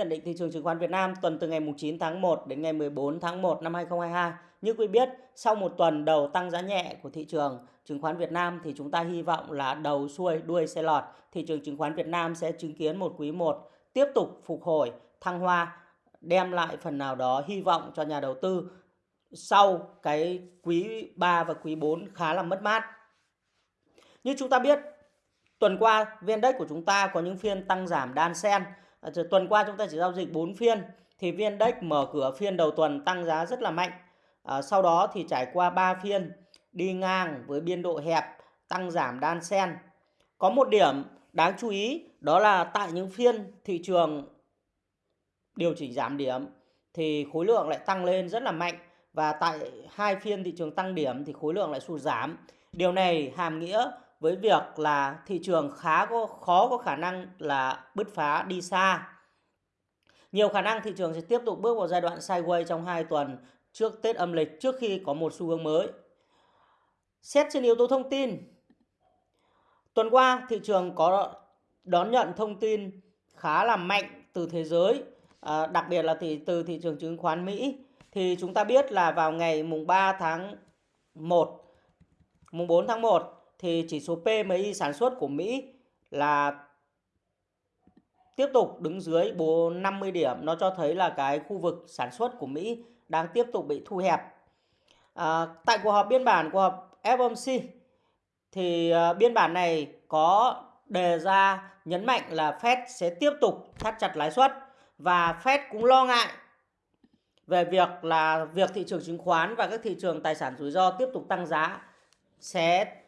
Nhận định thị trường chứng khoán Việt Nam tuần từ ngày 9 tháng 1 đến ngày 14 tháng 1 năm 2022. Như quý biết, sau một tuần đầu tăng giá nhẹ của thị trường chứng khoán Việt Nam thì chúng ta hy vọng là đầu xuôi đuôi xe lọt, thị trường chứng khoán Việt Nam sẽ chứng kiến một quý 1 tiếp tục phục hồi, thăng hoa, đem lại phần nào đó hy vọng cho nhà đầu tư sau cái quý 3 và quý 4 khá là mất mát. Như chúng ta biết, tuần qua VN Index của chúng ta có những phiên tăng giảm đan xen Ờ, tuần qua chúng ta chỉ giao dịch 4 phiên thì VN Index mở cửa phiên đầu tuần tăng giá rất là mạnh. À, sau đó thì trải qua 3 phiên đi ngang với biên độ hẹp tăng giảm đan xen. Có một điểm đáng chú ý đó là tại những phiên thị trường điều chỉnh giảm điểm thì khối lượng lại tăng lên rất là mạnh và tại hai phiên thị trường tăng điểm thì khối lượng lại sụt giảm. Điều này hàm nghĩa với việc là thị trường khá có khó có khả năng là bứt phá đi xa. Nhiều khả năng thị trường sẽ tiếp tục bước vào giai đoạn sideways trong 2 tuần trước Tết âm lịch trước khi có một xu hướng mới. Xét trên yếu tố thông tin, tuần qua thị trường có đón nhận thông tin khá là mạnh từ thế giới, à, đặc biệt là thì từ thị trường chứng khoán Mỹ. Thì chúng ta biết là vào ngày mùng 3 tháng 1, mùng 4 tháng 1 thì chỉ số PMI sản xuất của Mỹ là tiếp tục đứng dưới 50 điểm. Nó cho thấy là cái khu vực sản xuất của Mỹ đang tiếp tục bị thu hẹp. À, tại cuộc họp biên bản của họp FOMC thì uh, biên bản này có đề ra nhấn mạnh là Fed sẽ tiếp tục thắt chặt lãi suất và Fed cũng lo ngại về việc là việc thị trường chứng khoán và các thị trường tài sản rủi ro tiếp tục tăng giá sẽ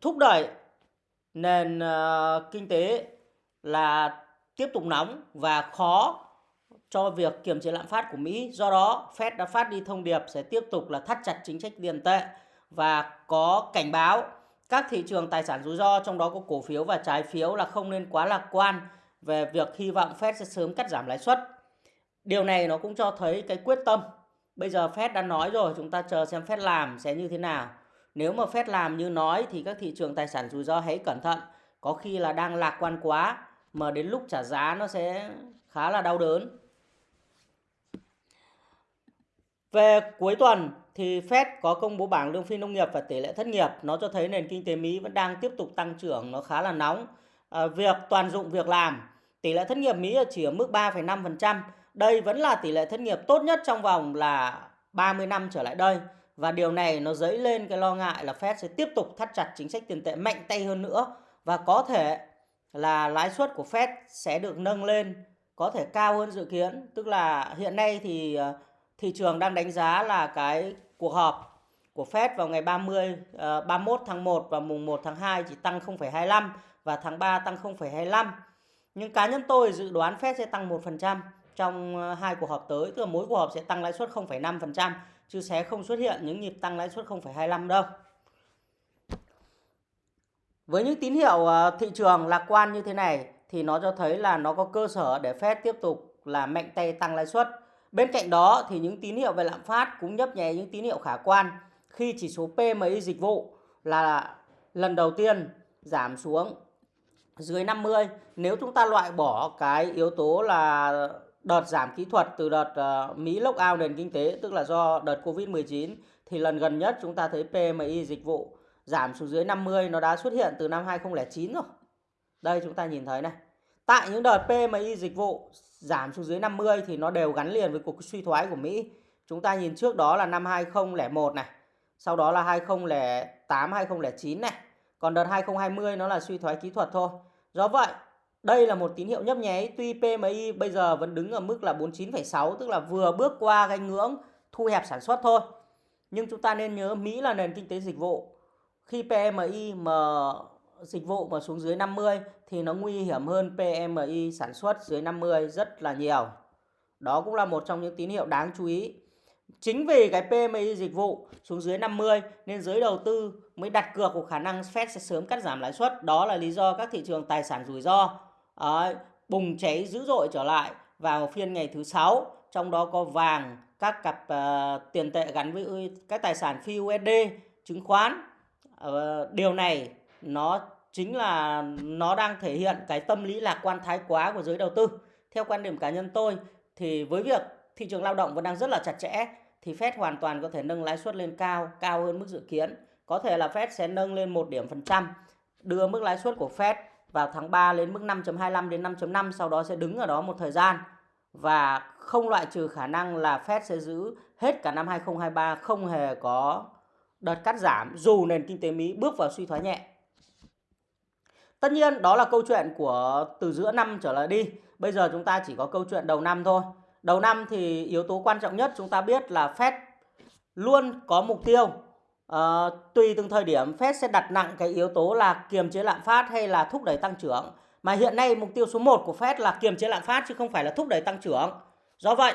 thúc đẩy nền uh, kinh tế là tiếp tục nóng và khó cho việc kiềm chế lạm phát của Mỹ. Do đó, Fed đã phát đi thông điệp sẽ tiếp tục là thắt chặt chính sách tiền tệ và có cảnh báo các thị trường tài sản rủi ro trong đó có cổ phiếu và trái phiếu là không nên quá lạc quan về việc hy vọng Fed sẽ sớm cắt giảm lãi suất. Điều này nó cũng cho thấy cái quyết tâm. Bây giờ Fed đã nói rồi, chúng ta chờ xem Fed làm sẽ như thế nào. Nếu mà Fed làm như nói thì các thị trường tài sản rủi ro hãy cẩn thận. Có khi là đang lạc quan quá mà đến lúc trả giá nó sẽ khá là đau đớn. Về cuối tuần thì Fed có công bố bảng lương phi nông nghiệp và tỷ lệ thất nghiệp. Nó cho thấy nền kinh tế Mỹ vẫn đang tiếp tục tăng trưởng, nó khá là nóng. À, việc toàn dụng việc làm, tỷ lệ thất nghiệp Mỹ chỉ ở mức 3,5%. Đây vẫn là tỷ lệ thất nghiệp tốt nhất trong vòng là 30 năm trở lại đây. Và điều này nó dấy lên cái lo ngại là Fed sẽ tiếp tục thắt chặt chính sách tiền tệ mạnh tay hơn nữa và có thể là lãi suất của Fed sẽ được nâng lên có thể cao hơn dự kiến. Tức là hiện nay thì ờ, thị trường đang đánh giá là cái cuộc họp của Fed vào ngày 30 31 ờ, tháng 1 và mùng 1 tháng 2 chỉ tăng 0,25 và tháng 3 tăng 0,25. Nhưng cá nhân tôi dự đoán Fed sẽ tăng 1% trong ờ, hai cuộc họp tới, tức là mỗi cuộc họp sẽ tăng lãi suất 0,5% chứ sẽ không xuất hiện những nhịp tăng lãi suất 0,25 đâu. Với những tín hiệu ờ, thị trường lạc quan như thế này thì nó cho thấy là nó có cơ sở để Fed tiếp tục là mạnh tay tăng lãi suất. Bên cạnh đó thì những tín hiệu về lạm phát cũng nhấp nhé những tín hiệu khả quan khi chỉ số PMI dịch vụ là lần đầu tiên giảm xuống dưới 50. Nếu chúng ta loại bỏ cái yếu tố là đợt giảm kỹ thuật từ đợt uh, Mỹ ao nền kinh tế tức là do đợt Covid-19 thì lần gần nhất chúng ta thấy PMI dịch vụ giảm xuống dưới 50 nó đã xuất hiện từ năm 2009 rồi. Đây chúng ta nhìn thấy này. Tại những đợt PMI dịch vụ giảm xuống dưới 50 thì nó đều gắn liền với cuộc suy thoái của Mỹ. Chúng ta nhìn trước đó là năm 2001 này, sau đó là 2008, 2009 này. Còn đợt 2020 nó là suy thoái kỹ thuật thôi. Do vậy, đây là một tín hiệu nhấp nháy tuy PMI bây giờ vẫn đứng ở mức là 49,6 tức là vừa bước qua cái ngưỡng thu hẹp sản xuất thôi. Nhưng chúng ta nên nhớ Mỹ là nền kinh tế dịch vụ. Khi PMI mà dịch vụ mà xuống dưới 50 thì nó nguy hiểm hơn PMI sản xuất dưới 50 rất là nhiều. Đó cũng là một trong những tín hiệu đáng chú ý. Chính vì cái PMI dịch vụ xuống dưới 50 nên giới đầu tư mới đặt cược của khả năng Fed sẽ sớm cắt giảm lãi suất. Đó là lý do các thị trường tài sản rủi ro Đấy, bùng cháy dữ dội trở lại vào phiên ngày thứ sáu. Trong đó có vàng các cặp uh, tiền tệ gắn với các tài sản phi USD chứng khoán. Uh, điều này nó chính là nó đang thể hiện cái tâm lý lạc quan thái quá của giới đầu tư. Theo quan điểm cá nhân tôi thì với việc thị trường lao động vẫn đang rất là chặt chẽ thì Fed hoàn toàn có thể nâng lãi suất lên cao, cao hơn mức dự kiến. Có thể là Fed sẽ nâng lên một điểm phần trăm, đưa mức lãi suất của Fed vào tháng 3 lên mức 5.25 đến 5.5 sau đó sẽ đứng ở đó một thời gian và không loại trừ khả năng là Fed sẽ giữ hết cả năm 2023 không hề có đợt cắt giảm dù nền kinh tế Mỹ bước vào suy thoái nhẹ. Tất nhiên, đó là câu chuyện của từ giữa năm trở lại đi. Bây giờ chúng ta chỉ có câu chuyện đầu năm thôi. Đầu năm thì yếu tố quan trọng nhất chúng ta biết là Fed luôn có mục tiêu Uh, tùy từng thời điểm Fed sẽ đặt nặng cái yếu tố là kiềm chế lạm phát hay là thúc đẩy tăng trưởng. Mà hiện nay mục tiêu số 1 của Fed là kiềm chế lạm phát chứ không phải là thúc đẩy tăng trưởng. Do vậy,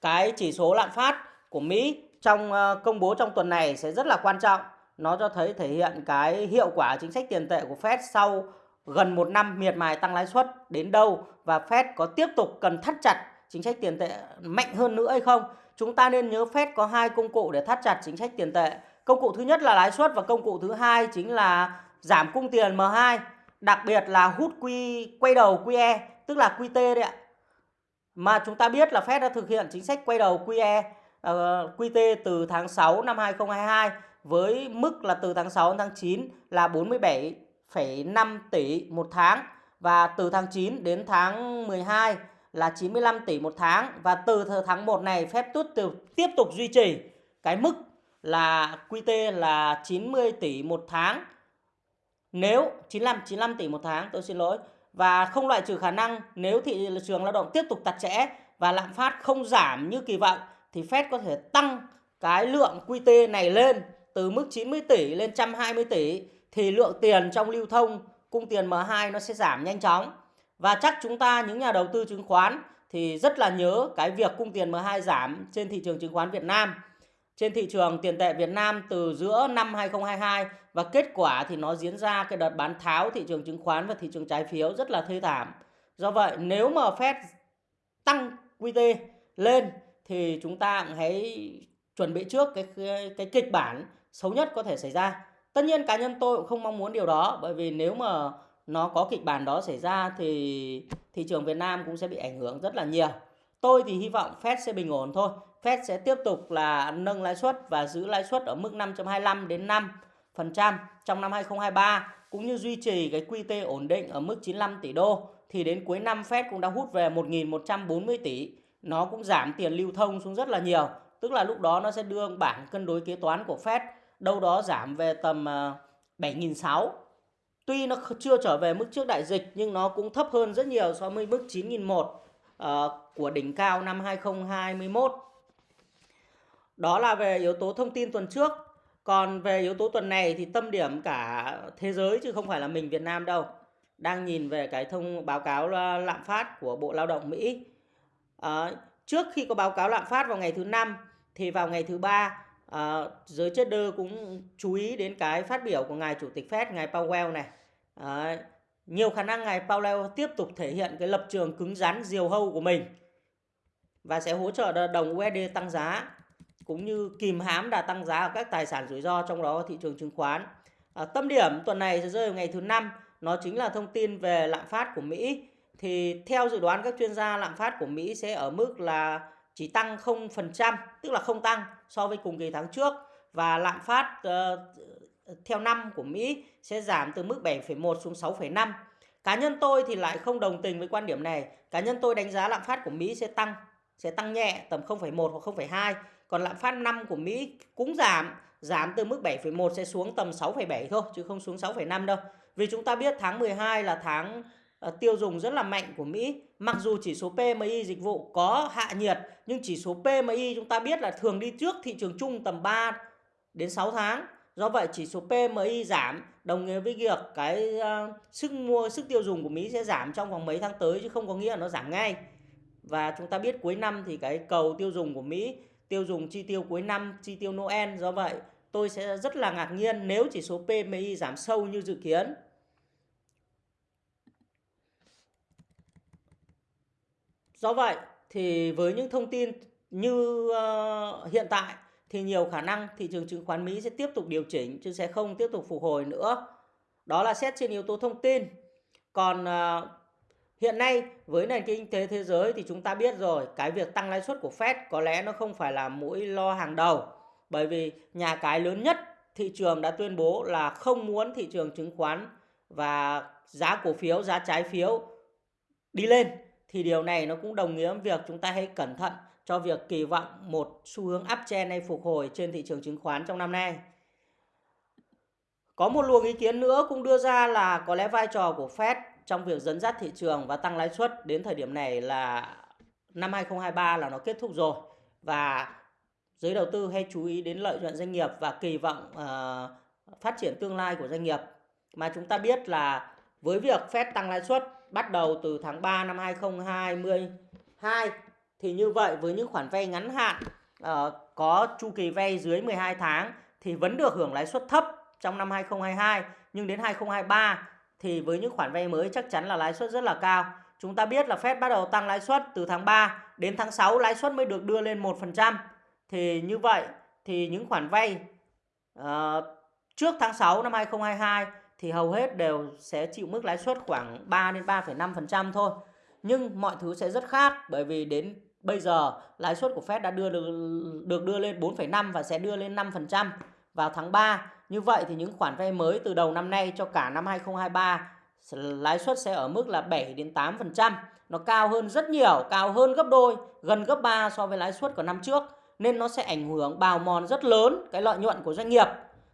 cái chỉ số lạm phát của Mỹ trong uh, công bố trong tuần này sẽ rất là quan trọng. Nó cho thấy thể hiện cái hiệu quả chính sách tiền tệ của Fed sau gần một năm miệt mài tăng lãi suất đến đâu và Fed có tiếp tục cần thắt chặt chính sách tiền tệ mạnh hơn nữa hay không chúng ta nên nhớ Fed có hai công cụ để thắt chặt chính sách tiền tệ. Công cụ thứ nhất là lãi suất và công cụ thứ hai chính là giảm cung tiền M2, đặc biệt là hút quy quay đầu QE, tức là QT đấy ạ. Mà chúng ta biết là Fed đã thực hiện chính sách quay đầu QE uh, ờ, QT từ tháng 6 năm 2022 với mức là từ tháng 6 đến tháng 9 là 47,5 tỷ một tháng và từ tháng 9 đến tháng 12 là 95 tỷ một tháng và từ tháng 1 này phép tút từ tiếp tục duy trì cái mức là QT là 90 tỷ một tháng. Nếu 95 95 tỷ một tháng, tôi xin lỗi. Và không loại trừ khả năng nếu thị trường lao động tiếp tục chặt chẽ và lạm phát không giảm như kỳ vọng thì Fed có thể tăng cái lượng QT này lên từ mức 90 tỷ lên 120 tỷ thì lượng tiền trong lưu thông cung tiền M2 nó sẽ giảm nhanh chóng. Và chắc chúng ta những nhà đầu tư chứng khoán thì rất là nhớ cái việc cung tiền M2 giảm trên thị trường chứng khoán Việt Nam. Trên thị trường tiền tệ Việt Nam từ giữa năm 2022 và kết quả thì nó diễn ra cái đợt bán tháo thị trường chứng khoán và thị trường trái phiếu rất là thê thảm. Do vậy nếu mà Fed tăng QT lên thì chúng ta hãy chuẩn bị trước cái, cái cái kịch bản xấu nhất có thể xảy ra. Tất nhiên cá nhân tôi cũng không mong muốn điều đó bởi vì nếu mà nó có kịch bản đó xảy ra thì thị trường Việt Nam cũng sẽ bị ảnh hưởng rất là nhiều. Tôi thì hy vọng Fed sẽ bình ổn thôi. Fed sẽ tiếp tục là nâng lãi suất và giữ lãi suất ở mức 5.25 đến 5% trong năm 2023 cũng như duy trì cái QT ổn định ở mức 95 tỷ đô thì đến cuối năm, Fed cũng đã hút về 1.140 tỷ. Nó cũng giảm tiền lưu thông xuống rất là nhiều. Tức là lúc đó nó sẽ đưa bảng cân đối kế toán của Fed, đâu đó giảm về tầm ờ, 7.600 Tuy nó chưa trở về mức trước đại dịch nhưng nó cũng thấp hơn rất nhiều so với mức 9.001 uh, ờ, của đỉnh cao năm 2021. Đó là về yếu tố thông tin tuần trước. Còn về yếu tố tuần này thì tâm điểm cả thế giới chứ không phải là mình Việt Nam đâu. Đang nhìn về cái thông báo cáo lạm phát của Bộ Lao động Mỹ. À, trước khi có báo cáo lạm phát vào ngày thứ năm thì vào ngày thứ ba à, giới trader cũng chú ý đến cái phát biểu của ngài chủ tịch Fed ngài Powell này à, Nhiều khả năng ngài Powell tiếp tục thể hiện cái lập trường cứng rắn diều hâu của mình và sẽ hỗ trợ đồng USD tăng giá cũng như kìm hãm đà tăng giá ở các tài sản rủi ro trong đó thị trường chứng khoán. À, tâm điểm tuần này sẽ rơi vào ngày thứ năm, nó chính là thông tin về lạm phát của Mỹ. Thì theo dự đoán các chuyên gia lạm phát của Mỹ sẽ ở mức là chỉ tăng 0%, tức là không tăng so với cùng kỳ tháng trước và lạm phát uh, theo năm của Mỹ sẽ giảm từ mức 7,1 xuống 6,5. Cá nhân tôi thì lại không đồng tình với quan điểm này. Cá nhân tôi đánh giá lạm phát của Mỹ sẽ tăng, sẽ tăng nhẹ tầm 0,1 hoặc 0,2. Còn lạm phát năm của Mỹ cũng giảm, giảm từ mức 7,1 sẽ xuống tầm 6,7 thôi chứ không xuống 6,5 đâu. Vì chúng ta biết tháng 12 là tháng Ờ, tiêu dùng rất là mạnh của Mỹ. Mặc dù chỉ số PMI dịch vụ có hạ nhiệt nhưng chỉ số PMI chúng ta biết là thường đi trước thị trường chung tầm 3 đến 6 tháng. Do vậy chỉ số PMI giảm đồng nghĩa với việc cái uh, sức mua sức tiêu dùng của Mỹ sẽ giảm trong vòng mấy tháng tới chứ không có nghĩa là nó giảm ngay. Và chúng ta biết cuối năm thì cái cầu tiêu dùng của Mỹ, tiêu dùng chi tiêu cuối năm, chi tiêu Noel do vậy tôi sẽ rất là ngạc nhiên nếu chỉ số PMI giảm sâu như dự kiến. Do vậy thì với những thông tin như uh, hiện tại thì nhiều khả năng thị trường chứng khoán Mỹ sẽ tiếp tục điều chỉnh chứ sẽ không tiếp tục phục hồi nữa. Đó là xét trên yếu tố thông tin. Còn uh, Hiện nay với nền kinh tế thế giới thì chúng ta biết rồi, cái việc tăng lãi suất của Fed có lẽ nó không phải là mũi lo hàng đầu. Bởi vì nhà cái lớn nhất thị trường đã tuyên bố là không muốn thị trường chứng khoán và giá cổ phiếu, giá trái phiếu đi lên thì điều này nó cũng đồng nghĩa với việc chúng ta hãy cẩn thận cho việc kỳ vọng một xu hướng uptrend hay phục hồi trên thị trường chứng khoán trong năm nay. Có một luồng ý kiến nữa cũng đưa ra là có lẽ vai trò của Fed trong việc dẫn dắt thị trường và tăng lãi suất đến thời điểm này là năm 2023 là nó kết thúc rồi và giới đầu tư hay chú ý đến lợi nhuận doanh nghiệp và kỳ vọng uh, phát triển tương lai của doanh nghiệp mà chúng ta biết là với việc Fed tăng lãi suất bắt đầu từ tháng 3 năm 2022 thì như vậy với những khoản vay ngắn hạn uh, có chu kỳ vay dưới 12 tháng thì vẫn được hưởng lãi suất thấp trong năm 2022 nhưng đến 2023 thì với những khoản vay mới chắc chắn là lãi suất rất là cao. Chúng ta biết là Fed bắt đầu tăng lãi suất từ tháng 3 đến tháng 6 lãi suất mới được đưa lên 1%. Thì như vậy thì những khoản vay uh, trước tháng 6 năm 2022 thì hầu hết đều sẽ chịu mức lãi suất khoảng 3 đến 3,5% thôi. Nhưng mọi thứ sẽ rất khác bởi vì đến bây giờ lãi suất của Fed đã đưa được, được đưa lên 4,5 và sẽ đưa lên 5% vào tháng 3. Như vậy thì những khoản vay mới từ đầu năm nay cho cả năm 2023 lãi suất sẽ ở mức là 7 đến 8%. Nó cao hơn rất nhiều, cao hơn gấp đôi, gần gấp 3 so với lãi suất của năm trước nên nó sẽ ảnh hưởng bào mòn rất lớn cái lợi nhuận của doanh nghiệp.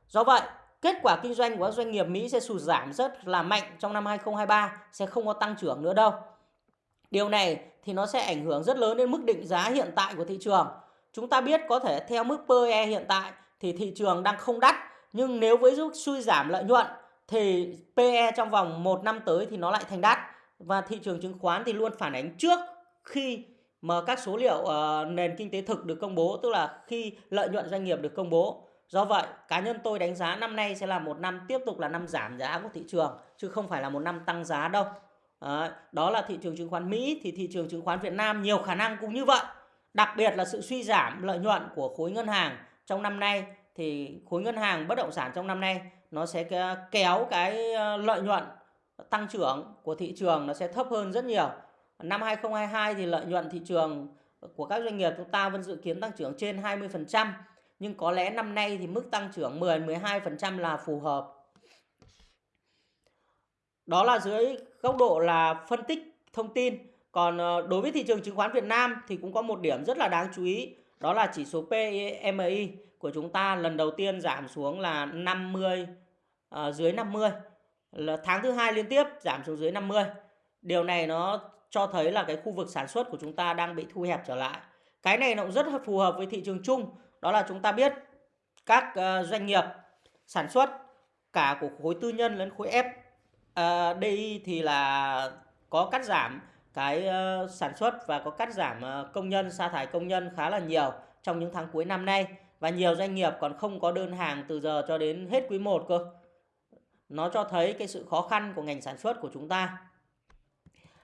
Do vậy, kết quả kinh doanh của các doanh nghiệp Mỹ sẽ sụt giảm rất là mạnh trong năm 2023, sẽ không có tăng trưởng nữa đâu. Điều này thì nó sẽ ảnh hưởng rất lớn đến mức định giá hiện tại của thị trường. Chúng ta biết có thể theo mức PE hiện tại thì thị trường đang không đắt, nhưng nếu với suy giảm lợi nhuận thì PE trong vòng 1 năm tới thì nó lại thành đắt và thị trường chứng khoán thì luôn phản ánh trước khi mà các số liệu uh, nền kinh tế thực được công bố tức là khi lợi nhuận doanh nghiệp được công bố do vậy cá nhân tôi đánh giá năm nay sẽ là một năm tiếp tục là năm giảm giá của thị trường chứ không phải là một năm tăng giá đâu. Đó là thị trường chứng khoán Mỹ thì thị trường chứng khoán Việt Nam nhiều khả năng cũng như vậy. Đặc biệt là sự suy giảm lợi nhuận của khối ngân hàng trong năm nay thì khối ngân hàng bất động sản trong năm nay nó sẽ kéo cái ờ, lợi nhuận tăng trưởng của thị trường nó sẽ thấp hơn rất nhiều. Năm 2022 thì lợi nhuận thị trường của các doanh nghiệp chúng ta vẫn dự kiến tăng trưởng trên 20%, nhưng có lẽ năm nay thì mức tăng trưởng 10-12% là phù hợp. Đó là dưới góc độ là phân tích thông tin. Còn ờ, đối với thị trường chứng khoán Việt Nam thì cũng có một điểm rất là đáng chú ý, đó là chỉ số PMI của chúng ta lần đầu tiên giảm xuống là 50 à, ờ, dưới 50. Là tháng thứ hai liên tiếp giảm xuống dưới 50. Điều này nó cho thấy là cái khu vực sản xuất của chúng ta đang bị thu hẹp trở lại. Cái này nó cũng rất phù hợp với thị trường chung, đó là chúng ta biết các uh, doanh nghiệp sản xuất cả của khối tư nhân lẫn khối FDI ờ, uh, thì là có cắt giảm cái uh, sản xuất và có cắt giảm uh, công nhân sa thải công nhân khá là nhiều trong những tháng cuối năm nay và nhiều doanh nghiệp còn không có đơn hàng từ giờ cho đến hết quý 1 cơ. Nó cho thấy cái sự khó khăn của ngành sản xuất của chúng ta.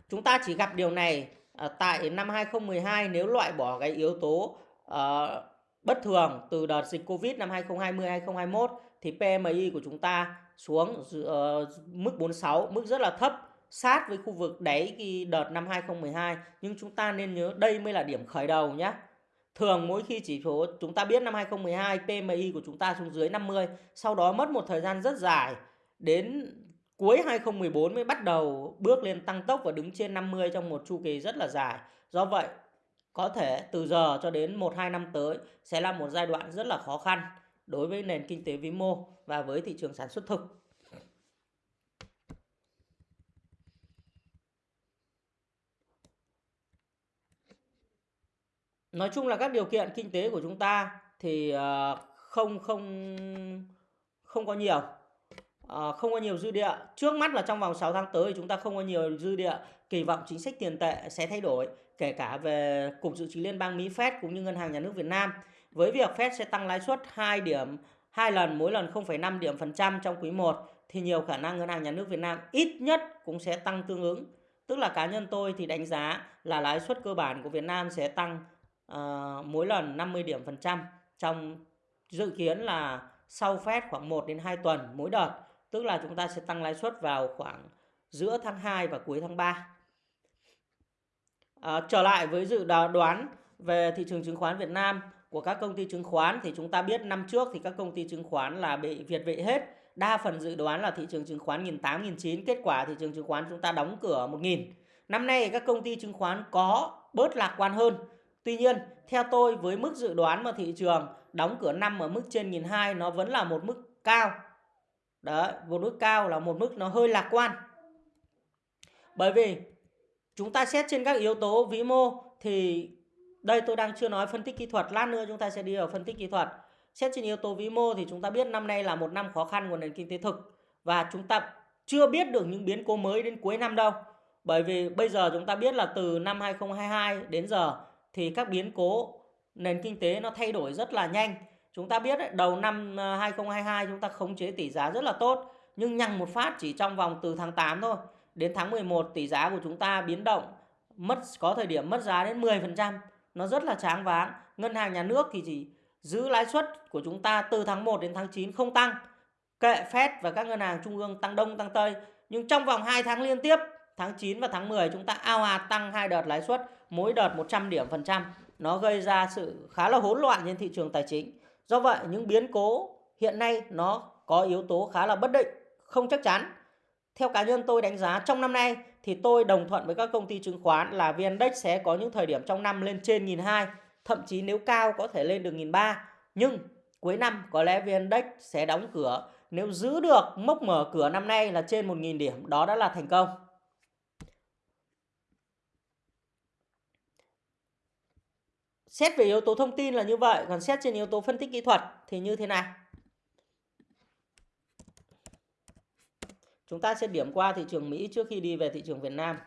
Chúng ta chỉ gặp điều này uh, tại năm 2012 nếu loại bỏ cái yếu tố uh, bất thường từ đợt dịch Covid năm 2020-2021 thì PMI của chúng ta xuống giữa ờ, mức 46, mức rất là thấp sát với khu vực đáy khi đợt năm 2012 nhưng chúng ta nên nhớ đây mới là điểm khởi đầu nhé. Thường mỗi khi chỉ số chúng ta biết năm 2012 PMI của chúng ta xuống dưới 50, sau đó mất một thời gian rất dài đến cuối 2014 mới bắt đầu bước lên tăng tốc và đứng trên 50 trong một chu kỳ rất là dài. Do vậy, có thể từ giờ cho đến 1-2 năm tới sẽ là một giai đoạn rất là khó khăn đối với nền kinh tế vĩ mô và với thị trường sản xuất thực. Nói chung là các điều kiện kinh tế của chúng ta thì ờ, không không không có nhiều ờ, không có nhiều dư địa. Trước mắt là trong vòng 6 tháng tới chúng ta không có nhiều dư địa kỳ vọng chính sách tiền tệ sẽ thay đổi kể cả về Cục Dự trữ Liên bang Mỹ Fed cũng như Ngân hàng Nhà nước Việt Nam. Với việc Fed sẽ tăng lãi suất 2 điểm hai lần mỗi lần 0,5 điểm phần trăm trong quý 1 thì nhiều khả năng Ngân hàng Nhà nước Việt Nam ít nhất cũng sẽ tăng tương ứng. Tức là cá nhân tôi thì đánh giá là lãi suất cơ bản của Việt Nam sẽ tăng uh, mỗi lần 50 điểm phần trăm trong dự kiến là sau Fed khoảng 1 đến 2 tuần mỗi đợt tức là chúng ta sẽ tăng lãi suất vào khoảng giữa tháng 2 và cuối tháng 3. À, trở lại với dự đoán về thị trường chứng khoán Việt Nam của các công ty chứng khoán thì chúng ta biết năm trước thì các công ty chứng khoán là bị Việt vị hết. Đa phần dự đoán là thị trường chứng khoán 1.800, 1.900, kết quả thị trường chứng khoán chúng ta đóng cửa 1.000. Năm nay các công ty chứng khoán có bớt lạc quan hơn. Tuy nhiên, theo tôi với mức dự đoán mà thị trường đóng cửa năm ở mức trên 1.200 nó vẫn là một mức cao. Đấy, một mức cao là một mức nó hơi lạc quan. Bởi vì chúng ta xét trên các yếu tố vĩ mô thì đây tôi đang chưa nói phân tích kỹ thuật, lát nữa chúng ta sẽ đi vào phân tích kỹ thuật. Xét trên yếu tố vĩ mô thì chúng ta biết năm nay là một năm khó khăn của nền kinh tế thực và chúng ta chưa biết được những biến cố mới đến cuối năm đâu. Bởi vì bây giờ chúng ta biết là từ năm 2022 đến giờ thì các biến cố nền kinh tế nó thay đổi rất là nhanh. Chúng ta biết đấy, đầu năm ờ, 2022 chúng ta khống chế tỷ giá rất là tốt nhưng nhằng một phát chỉ trong vòng từ tháng 8 thôi đến tháng 11 tỷ giá của chúng ta biến động mất có thời điểm mất giá đến 10%, nó rất là tráng váng. Ngân hàng nhà nước thì chỉ giữ lãi suất của chúng ta từ tháng 1 đến tháng 9 không tăng. Kệ Fed và các ngân hàng trung ương tăng đông tăng tây, nhưng trong vòng 2 tháng liên tiếp, tháng 9 và tháng 10 chúng ta ao ạt tăng hai đợt lãi suất, mỗi đợt 100 điểm phần trăm. Nó gây ra sự khá là hỗn loạn trên thị trường tài chính. Do vậy, những biến cố hiện nay nó có yếu tố khá là bất định, không chắc chắn theo cá nhân tôi đánh giá trong năm nay thì tôi đồng thuận với các công ty chứng khoán là VN Index sẽ có những thời điểm trong năm lên trên 1.200, thậm chí nếu cao có thể lên được 1.300. Nhưng cuối năm có lẽ VN Index sẽ đóng cửa. Nếu giữ được mốc mở cửa năm nay là trên 1.000 điểm, đó đã là thành công. Xét về yếu tố thông tin là như vậy, còn xét trên yếu tố phân tích kỹ thuật thì như thế nào? Chúng ta sẽ điểm qua thị trường Mỹ trước khi đi về thị trường Việt Nam.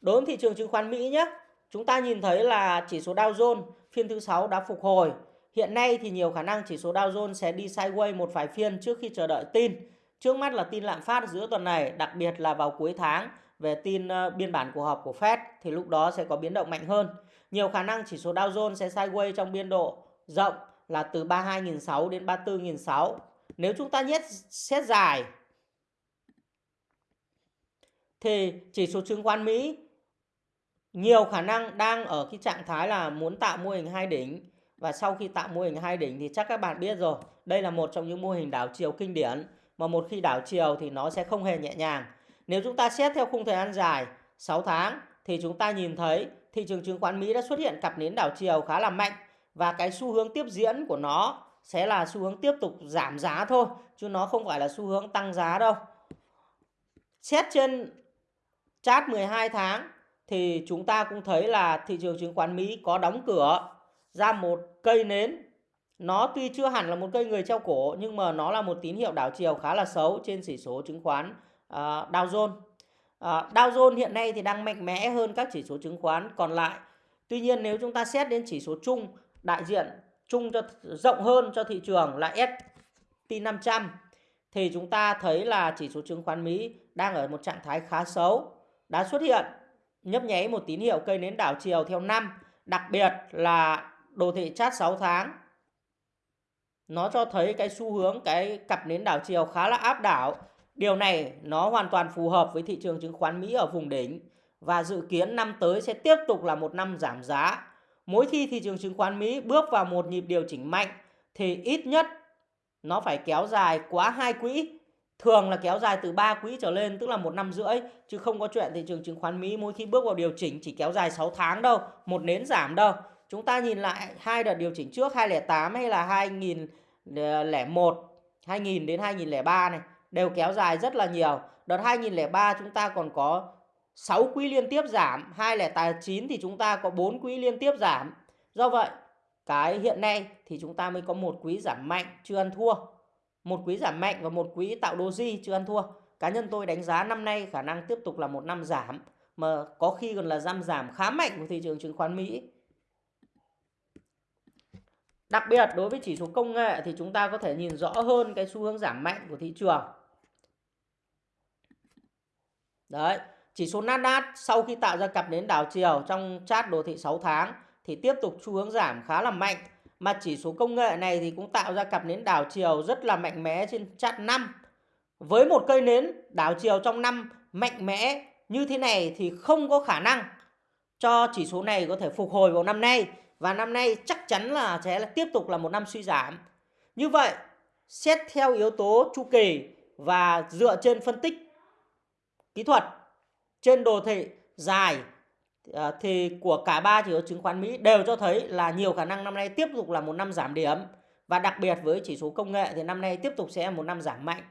Đối với thị trường chứng khoán Mỹ nhé, chúng ta nhìn thấy là chỉ số Dow Jones phiên thứ 6 đã phục hồi. Hiện nay thì nhiều khả năng chỉ số Dow Jones sẽ đi sideways một vài phiên trước khi chờ đợi tin. Trước mắt là tin lạm phát giữa tuần này, đặc biệt là vào cuối tháng về tin ờ, biên bản cuộc họp của Fed thì lúc đó sẽ có biến động mạnh hơn. Nhiều khả năng chỉ số Dow Jones sẽ sideways trong biên độ rộng là từ 32.600 đến 34.600. Nếu chúng ta nhét xét dài thì chỉ số chứng khoán Mỹ nhiều khả năng đang ở cái trạng thái là muốn tạo mô hình hai đỉnh. Và sau khi tạo mô hình hai đỉnh thì chắc các bạn biết rồi, đây là một trong những mô hình đảo chiều kinh điển. Mà một khi đảo chiều thì nó sẽ không hề nhẹ nhàng. Nếu chúng ta xét theo khung thời gian dài 6 tháng, thì chúng ta nhìn thấy thị trường chứng khoán Mỹ đã xuất hiện cặp nến đảo chiều khá là mạnh. Và cái xu hướng tiếp diễn của nó sẽ là xu hướng tiếp tục giảm giá thôi, chứ nó không phải là xu hướng tăng giá đâu. Xét trên chart 12 tháng thì chúng ta cũng thấy là thị trường chứng khoán Mỹ có đóng cửa ra một cây nến. Nó tuy chưa hẳn là một cây người treo cổ nhưng mà nó là một tín hiệu đảo chiều khá là xấu trên chỉ số chứng khoán uh, Dow Jones. Uh, Dow Jones hiện nay thì đang mạnh mẽ hơn các chỉ số chứng khoán còn lại. Tuy nhiên nếu chúng ta xét đến chỉ số chung đại diện chung cho rộng hơn cho thị trường là S&P 500 thì chúng ta thấy là chỉ số chứng khoán Mỹ đang ở một trạng thái khá xấu đã xuất hiện nhấp nháy một tín hiệu cây nến đảo chiều theo năm, đặc biệt là đồ thị chart 6 tháng. Nó cho thấy cái xu hướng cái cặp nến đảo chiều khá là áp đảo. Điều này nó hoàn toàn phù hợp với thị trường chứng khoán Mỹ ở vùng đỉnh và dự kiến năm tới sẽ tiếp tục là một năm giảm giá. Mỗi khi thị trường chứng khoán Mỹ bước vào một nhịp điều chỉnh mạnh thì ít nhất nó phải kéo dài quá hai quỹ thường là kéo dài từ 3 quỹ trở lên tức là một năm rưỡi chứ không có chuyện thị trường chứng khoán Mỹ mỗi khi bước vào điều chỉnh chỉ kéo dài 6 tháng đâu, một nến giảm đâu. Chúng ta nhìn lại hai đợt điều chỉnh trước 2008 hay là 2001, 2000 ờ, đến 2003 này đều kéo dài rất là nhiều. Đợt 2003 chúng ta còn có 6 quý liên tiếp giảm, 2009 thì chúng ta có 4 quý liên tiếp giảm. Do vậy, cái hiện nay thì chúng ta mới có một quý giảm mạnh chưa ăn thua một quý giảm mạnh và một quý tạo doji chưa ăn thua. Cá nhân tôi đánh giá năm nay khả năng tiếp tục là một năm giảm, mà có khi còn là giảm giảm khá mạnh của thị trường chứng khoán Mỹ. Đặc biệt, đối với chỉ số công nghệ thì chúng ta có thể nhìn rõ hơn cái xu hướng giảm mạnh của thị trường. Đấy, chỉ số Nasdaq sau khi tạo ra cặp nến đảo chiều trong chart đồ thị 6 tháng thì tiếp tục xu hướng giảm khá là mạnh mà chỉ số công nghệ này thì cũng tạo ra cặp nến đảo chiều rất là mạnh mẽ trên chart 5. Với một cây nến đảo chiều trong năm mạnh mẽ như thế này thì không có khả năng cho chỉ số này có thể phục hồi vào năm nay và năm nay chắc chắn là sẽ là tiếp tục là một năm suy giảm. Như vậy, xét theo yếu tố chu kỳ và dựa trên phân tích kỹ thuật trên đồ thị dài Ờ, thì của cả ba chỉ số chứng khoán Mỹ đều cho thấy là nhiều khả năng năm nay tiếp tục là một năm giảm điểm và đặc biệt với chỉ số công nghệ thì năm nay tiếp tục sẽ là một năm giảm mạnh.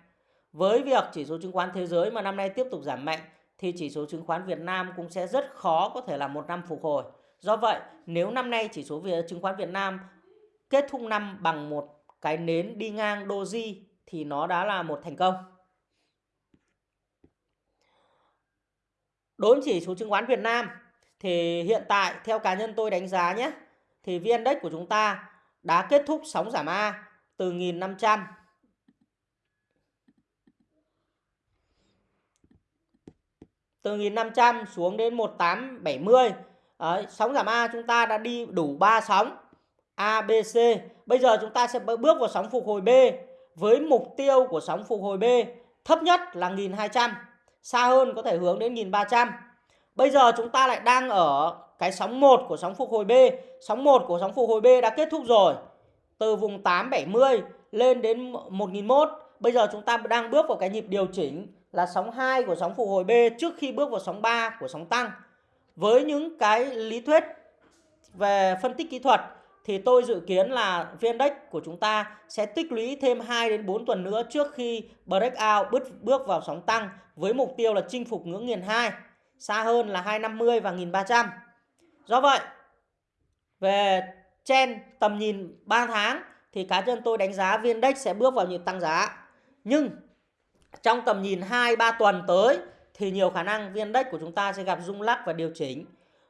Với việc chỉ số chứng khoán thế giới mà năm nay tiếp tục giảm mạnh thì chỉ số chứng khoán Việt Nam cũng sẽ rất khó có thể là một năm phục hồi. Do vậy, nếu năm nay chỉ số chứng khoán Việt Nam kết thúc năm bằng một cái nến đi ngang doji thì nó đã là một thành công. Đối với chỉ số chứng khoán Việt Nam thì hiện tại theo cá nhân tôi đánh giá nhé thì VN Index của chúng ta đã kết thúc sóng giảm A từ 1500 từ 1500 xuống đến 1870 Đấy, sóng giảm A chúng ta đã đi đủ 3 sóng A, B, C. Bây giờ chúng ta sẽ bước vào sóng phục hồi B với mục tiêu của sóng phục hồi B thấp nhất là 1200 xa hơn có thể hướng đến 1300 bây giờ chúng ta lại đang ở cái sóng 1 của sóng phục hồi B. Sóng 1 của sóng phục hồi B đã kết thúc rồi. Từ vùng 870 lên đến 1001 bây giờ chúng ta đang bước vào cái nhịp điều chỉnh là sóng 2 của sóng phục hồi B trước khi bước vào sóng 3 của sóng tăng. Với những cái lý thuyết về phân tích kỹ thuật thì tôi dự kiến là VN Index của chúng ta sẽ tích lũy thêm 2 đến 4 tuần nữa trước khi breakout bước bước vào sóng tăng với mục tiêu là chinh phục ngưỡng nghiền 2, xa hơn là 250 và 1300. Do vậy, về trên tầm nhìn 3 tháng thì cá nhân tôi đánh giá viên Index sẽ bước vào nhịp tăng giá. Nhưng trong tầm nhìn 2 3 tuần tới thì nhiều khả năng viên Index của chúng ta sẽ gặp rung lắc và điều chỉnh.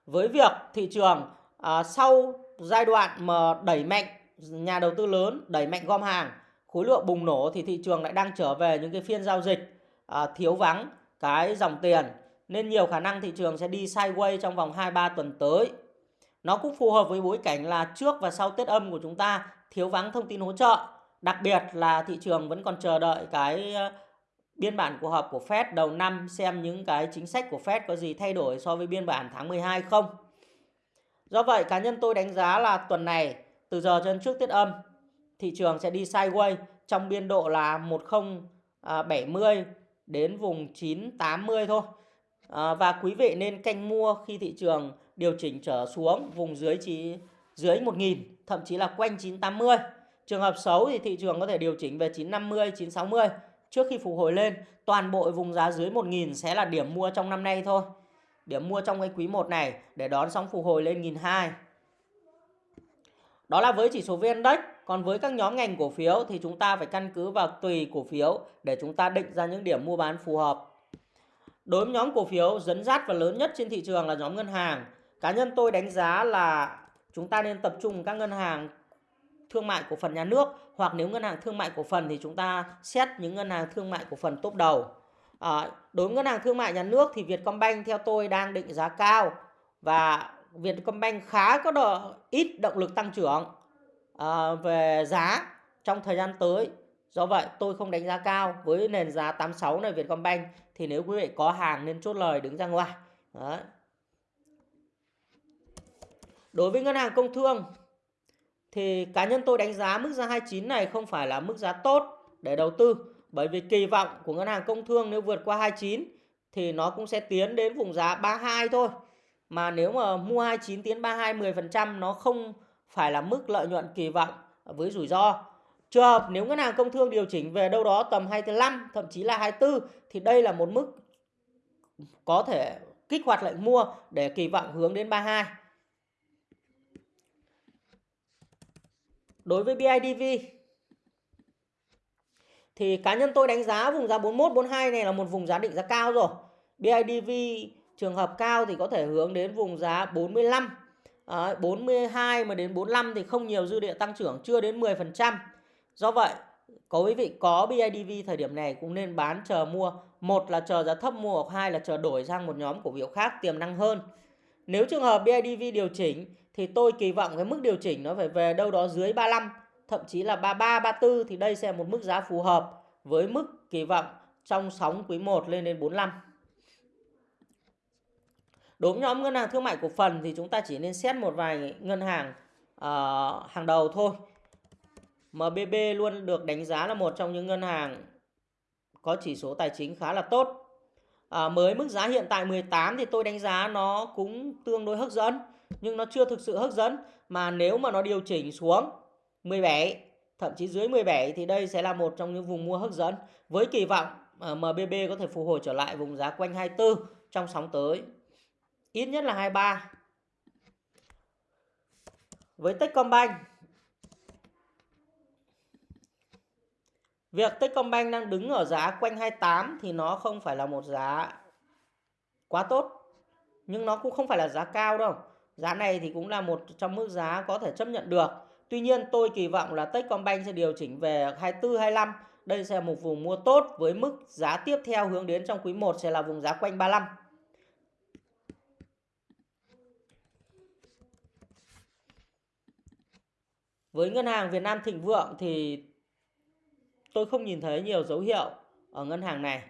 Với việc thị trường à, sau giai đoạn mà đẩy mạnh nhà đầu tư lớn đẩy mạnh gom hàng khối lượng bùng nổ thì thị trường lại đang trở về những cái phiên giao dịch à, thiếu vắng cái dòng tiền nên nhiều khả năng thị trường sẽ đi sideways trong vòng 2-3 tuần tới. Nó cũng phù hợp với bối cảnh là trước và sau Tết âm của chúng ta thiếu vắng thông tin hỗ trợ. Đặc biệt là thị trường vẫn còn chờ đợi cái ờ, biên bản cuộc họp của Fed đầu năm xem những cái chính sách của Fed có gì thay đổi so với biên bản tháng 12 không. Do vậy, cá nhân tôi đánh giá là tuần này, từ giờ cho đến trước Tết âm, thị trường sẽ đi sideways trong biên độ là 1070 à, đến vùng 980 thôi. À, và quý vị nên canh mua khi thị trường điều chỉnh trở xuống vùng dưới chỉ dưới 1.000, thậm chí là quanh 980. Trường hợp xấu thì thị trường có thể điều chỉnh về 950, 960 trước khi phục hồi lên. Toàn bộ vùng giá dưới 1.000 sẽ là điểm mua trong năm nay thôi điểm mua trong cái quý 1 này để đón sóng phục hồi lên 1.200. Đó là với chỉ số VN Index. Còn với các nhóm ngành cổ phiếu thì chúng ta phải căn cứ vào tùy cổ phiếu để chúng ta định ra những điểm mua bán phù hợp. Đối với nhóm cổ phiếu dẫn dắt và lớn nhất trên thị trường là nhóm ngân hàng. Cá nhân tôi đánh giá là chúng ta nên tập trung các ngân hàng thương mại cổ phần nhà nước hoặc nếu ngân hàng thương mại cổ phần thì chúng ta xét những ngân hàng thương mại cổ phần top đầu. À, đối với ngân hàng thương mại nhà nước thì Vietcombank theo tôi đang định giá cao và Vietcombank khá có độ ít động lực tăng trưởng à, về giá trong thời gian tới. Do vậy, tôi không đánh giá cao với nền giá 86 này Vietcombank thì nếu quý vị có hàng nên chốt lời đứng ra ngoài. Đấy. Đối với ngân hàng công thương thì cá nhân tôi đánh giá mức giá 29 này không phải là mức giá tốt để đầu tư bởi vì kỳ vọng của ngân hàng công thương nếu vượt qua 29 thì nó cũng sẽ tiến đến vùng giá 32 thôi. Mà nếu mà mua 29 tiến 32 10% nó không phải là mức lợi nhuận kỳ vọng với rủi ro. Trường hợp nếu ngân hàng công thương điều chỉnh về đâu đó tầm 25 thậm chí là 24 thì đây là một mức có thể kích hoạt lệnh mua để kỳ vọng hướng đến 32. Đối với BIDV thì cá nhân tôi đánh giá vùng giá 41 42 này là một vùng giá định giá cao rồi. BIDV trường hợp cao thì có thể hướng đến vùng giá 45 à, 42 mà đến 45 thì không nhiều dư địa tăng trưởng chưa đến 10%. Do vậy, có quý vị có BIDV thời điểm này cũng nên bán chờ mua. Một là chờ giá thấp mua hoặc hai là chờ đổi sang một nhóm cổ phiếu khác tiềm năng hơn. Nếu trường hợp BIDV điều chỉnh thì tôi kỳ vọng cái mức điều chỉnh nó phải về đâu đó dưới 35 thậm chí là 33, 34 thì đây sẽ là một mức giá phù hợp với mức kỳ vọng trong sóng quý 1 lên đến 45. Đối với nhóm ngân hàng thương mại cổ phần thì chúng ta chỉ nên xét một vài ngân hàng uh, hàng đầu thôi. MBB luôn được đánh giá là một trong những ngân hàng có chỉ số tài chính khá là tốt. À, mới mức giá hiện tại 18 thì tôi đánh giá nó cũng tương đối hấp dẫn nhưng nó chưa thực sự hấp dẫn. Mà nếu mà nó điều chỉnh xuống 17 thậm chí dưới 17 thì đây sẽ là một trong những vùng mua hấp dẫn. Với kỳ vọng à, MBB có thể phục hồi trở lại vùng giá quanh 24 trong sóng tới. Ít nhất là 23 với Techcombank Việc Techcombank đang đứng ở giá quanh 28 thì nó không phải là một giá quá tốt. Nhưng nó cũng không phải là giá cao đâu. Giá này thì cũng là một trong mức giá có thể chấp nhận được. Tuy nhiên, tôi kỳ vọng là Techcombank sẽ điều chỉnh về 24 25. Đây sẽ là một vùng mua tốt với mức giá tiếp theo hướng đến trong quý 1 sẽ là vùng giá quanh 35. Với ngân hàng Việt Nam Thịnh Vượng thì tôi không nhìn thấy nhiều dấu hiệu ở ngân hàng này.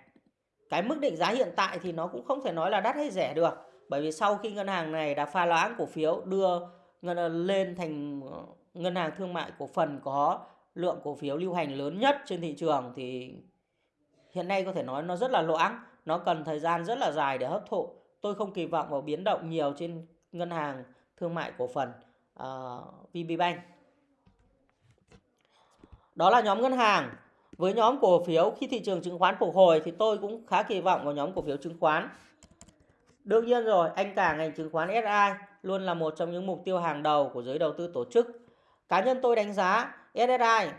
Cái mức định giá hiện tại thì nó cũng không thể nói là đắt hay rẻ được. Bởi vì sau khi ngân hàng này đã pha loãng cổ phiếu đưa ngân lên thành ờ, ngân hàng thương mại cổ phần có lượng cổ phiếu lưu hành lớn nhất trên thị trường thì hiện nay có thể nói nó rất là loãng, nó cần thời gian rất là dài để hấp thụ. Tôi không kỳ vọng vào biến động nhiều trên ngân hàng thương mại cổ phần ờ, uh, VPBank. Đó là nhóm ngân hàng. Với nhóm cổ phiếu khi thị trường chứng khoán phục hồi thì tôi cũng khá kỳ vọng vào nhóm cổ phiếu chứng khoán. Đương nhiên rồi, anh cả ngành chứng khoán SI luôn là một trong những mục tiêu hàng đầu của giới đầu tư tổ chức. Cá nhân tôi đánh giá SSI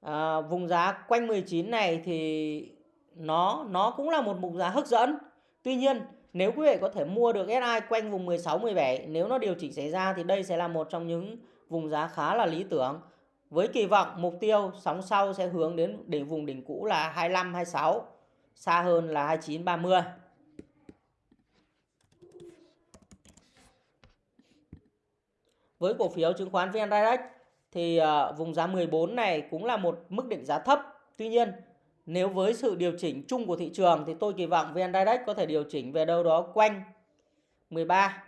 à, vùng giá quanh 19 này thì nó nó cũng là một mục giá hấp dẫn. Tuy nhiên, nếu quý vị có thể mua được SI quanh vùng 16 17, nếu nó điều chỉnh xảy ra thì đây sẽ là một trong những vùng giá khá là lý tưởng. Với kỳ vọng mục tiêu sóng sau sẽ hướng đến đỉnh vùng đỉnh cũ là 25 26, xa hơn là 29 30. Với cổ phiếu chứng khoán VN Direct thì ờ, vùng giá 14 này cũng là một mức định giá thấp. Tuy nhiên, nếu với sự điều chỉnh chung của thị trường thì tôi kỳ vọng VN Direct có thể điều chỉnh về đâu đó quanh 13.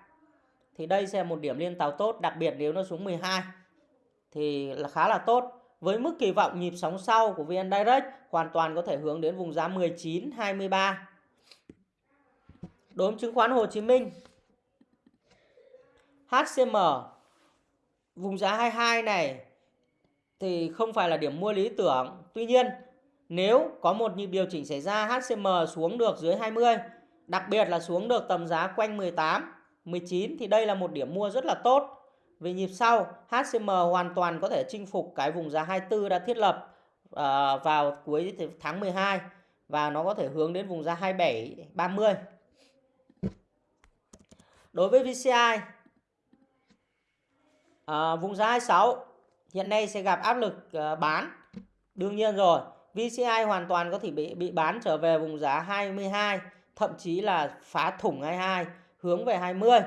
Thì đây sẽ là một điểm liên tàu tốt, đặc biệt nếu nó xuống 12 thì là khá là tốt. Với mức kỳ vọng nhịp sóng sau của VN Direct hoàn toàn có thể hướng đến vùng giá 19 23. Đối với chứng khoán Hồ Chí Minh HCM vùng giá 22 này thì không phải là điểm mua lý tưởng. Tuy nhiên, nếu có một nhịp điều chỉnh xảy ra HCM xuống được dưới 20, đặc biệt là xuống được tầm giá quanh 18, 19 thì đây là một điểm mua rất là tốt. Về nhịp sau, HCM hoàn toàn có thể chinh phục cái vùng giá 24 đã thiết lập uh, vào cuối tháng 12 và nó có thể hướng đến vùng giá 27 30. Đối với VCI uh, ờ, vùng giá 26 hiện nay sẽ gặp áp lực uh, bán. Đương nhiên rồi, VCI hoàn toàn có thể bị bị bán trở về vùng giá 22, thậm chí là phá thủng 22 hướng về 20.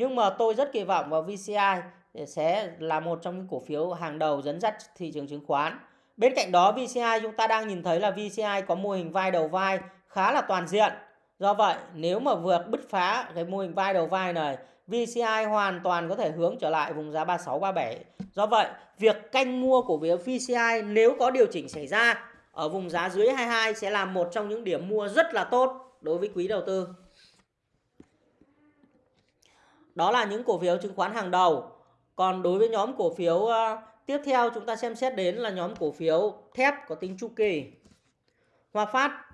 Nhưng mà tôi rất kỳ vọng vào VCI sẽ là một trong những cổ phiếu hàng đầu dẫn dắt thị trường chứng khoán. Bên cạnh đó VCI chúng ta đang nhìn thấy là VCI có mô hình vai đầu vai khá là toàn diện. Do vậy nếu mà vượt bứt phá cái mô hình vai đầu vai này VCI hoàn toàn có thể hướng trở lại vùng giá 36 37. Do vậy, việc canh mua cổ phiếu VCI nếu có điều chỉnh xảy ra ở vùng giá dưới 22 sẽ là một trong những điểm mua rất là tốt đối với quý đầu tư. Đó là những cổ phiếu chứng khoán hàng đầu. Còn đối với nhóm cổ phiếu uh, tiếp theo chúng ta xem xét đến là nhóm cổ phiếu thép có tính chu kỳ. Hòa Phát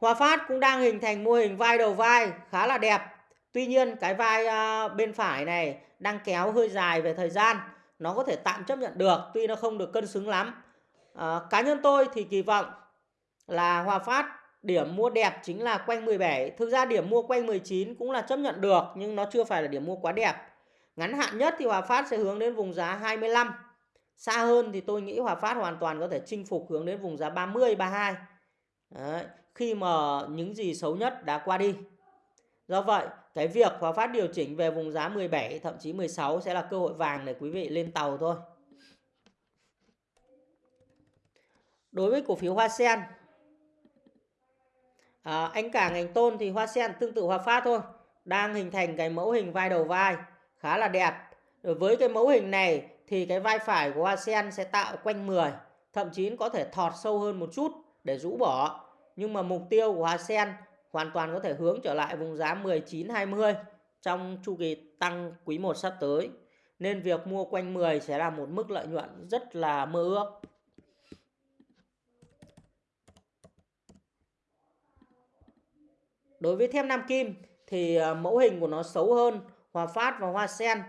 Hòa Phát cũng đang hình thành mô hình vai đầu vai khá là đẹp. Tuy nhiên cái vai uh, bên phải này đang kéo hơi dài về thời gian. Nó có thể tạm chấp nhận được tuy nó không được cân xứng lắm. Uh, cá nhân tôi thì kỳ vọng là Hòa Phát Điểm mua đẹp chính là quanh 17. Thực ra điểm mua quanh 19 cũng là chấp nhận được nhưng nó chưa phải là điểm mua quá đẹp. Ngắn hạn nhất thì Hòa Phát sẽ hướng đến vùng giá 25. Xa hơn thì tôi nghĩ Hòa Phát hoàn toàn có thể chinh phục hướng đến vùng giá 30, 32. Đấy. Khi mà những gì xấu nhất đã qua đi. Do vậy, cái việc Hòa Phát điều chỉnh về vùng giá 17, thậm chí 16 sẽ là cơ hội vàng để quý vị lên tàu thôi. Đối với cổ phiếu Hoa Sen À, anh cả ngành tôn thì hoa sen tương tự hoa phát thôi. Đang hình thành cái mẫu hình vai đầu vai khá là đẹp. Với cái mẫu hình này thì cái vai phải của hoa sen sẽ tạo quanh 10. Thậm chí có thể thọt sâu hơn một chút để rũ bỏ. Nhưng mà mục tiêu của hoa sen hoàn toàn có thể hướng trở lại vùng giá 19-20 trong chu kỳ tăng quý 1 sắp tới. Nên việc mua quanh 10 sẽ là một mức lợi nhuận rất là mơ ước. Đối với thép Nam Kim thì ờ, mẫu hình của nó xấu hơn Hòa Phát và Hoa Sen.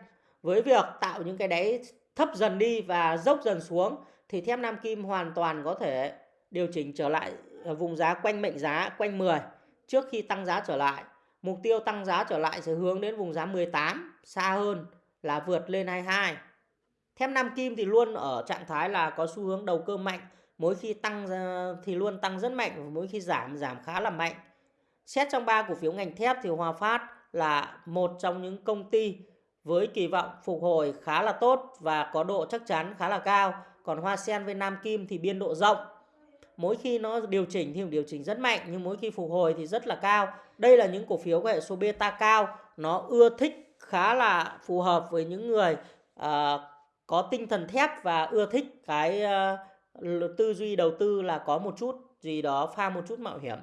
Với việc tạo những cái đáy thấp dần đi và dốc dần xuống thì thép Nam Kim hoàn toàn có thể điều chỉnh trở lại ờ, vùng giá quanh mệnh giá quanh 10 trước khi tăng giá trở lại. Mục tiêu tăng giá trở lại sẽ hướng đến vùng giá 18 xa hơn là vượt lên 22. Thép Nam Kim thì luôn ở trạng thái là có xu hướng đầu cơ mạnh, mỗi khi tăng ờ, thì luôn tăng rất mạnh và mỗi khi giảm giảm khá là mạnh. Xét trong ba cổ phiếu ngành thép thì Hòa Phát là một trong những công ty với kỳ vọng phục hồi khá là tốt và có độ chắc chắn khá là cao. Còn Hoa Sen với Nam Kim thì biên độ rộng. Mỗi khi nó điều chỉnh thì điều chỉnh rất mạnh nhưng mỗi khi phục hồi thì rất là cao. Đây là những cổ phiếu có hệ số beta cao, nó ưa thích khá là phù hợp với những người uh, có tinh thần thép và ưa thích cái uh, tư duy đầu tư là có một chút gì đó pha một chút mạo hiểm.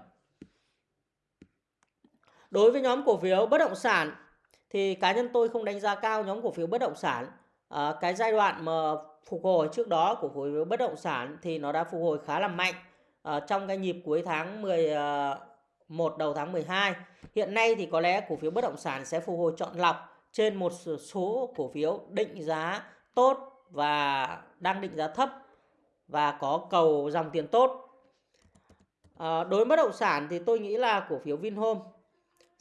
Đối với nhóm cổ phiếu bất động sản thì cá nhân tôi không đánh giá cao nhóm cổ phiếu bất động sản. À, cái giai đoạn mà phục hồi trước đó của cổ phiếu bất động sản thì nó đã phục hồi khá là mạnh à, trong cái nhịp cuối tháng 11 ờ, đầu tháng 12. Hiện nay thì có lẽ cổ phiếu bất động sản sẽ phục hồi chọn lọc trên một số cổ phiếu định giá tốt và đang định giá thấp và có cầu dòng tiền tốt. À, đối với bất động sản thì tôi nghĩ là cổ phiếu Vinhome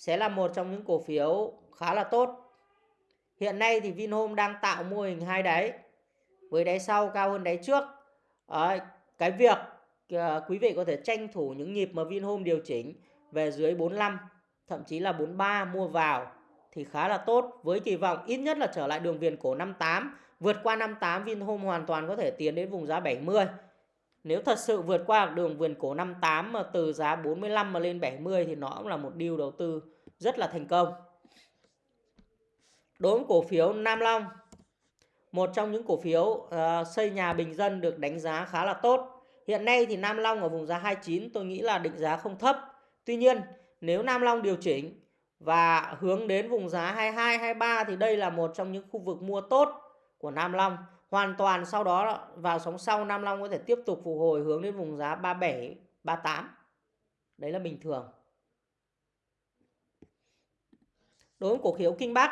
sẽ là một trong những cổ phiếu khá là tốt. Hiện nay thì Vinhome đang tạo mô hình hai đáy với đáy sau cao hơn đáy trước. À, cái việc à, quý vị có thể tranh thủ những nhịp mà Vinhome điều chỉnh về dưới 45 thậm chí là 43 mua vào thì khá là tốt với kỳ vọng ít nhất là trở lại đường viền cổ 58 vượt qua 58 Vinhome hoàn toàn có thể tiến đến vùng giá 70 nếu thật sự vượt qua đường viền cổ 58 mà từ giá 45 mà lên 70 thì nó cũng là một deal đầu tư rất là thành công. Đối với cổ phiếu Nam Long, một trong những cổ phiếu uh, xây nhà bình dân được đánh giá khá là tốt. Hiện nay thì Nam Long ở vùng giá 29 tôi nghĩ là định giá không thấp. Tuy nhiên, nếu Nam Long điều chỉnh và hướng đến vùng giá 22 23 thì đây là một trong những khu vực mua tốt của Nam Long. Hoàn toàn sau đó vào sóng sau Nam Long có thể tiếp tục phục hồi hướng đến vùng giá 37 38. Đấy là bình thường. Đối với cổ phiếu Kinh Bắc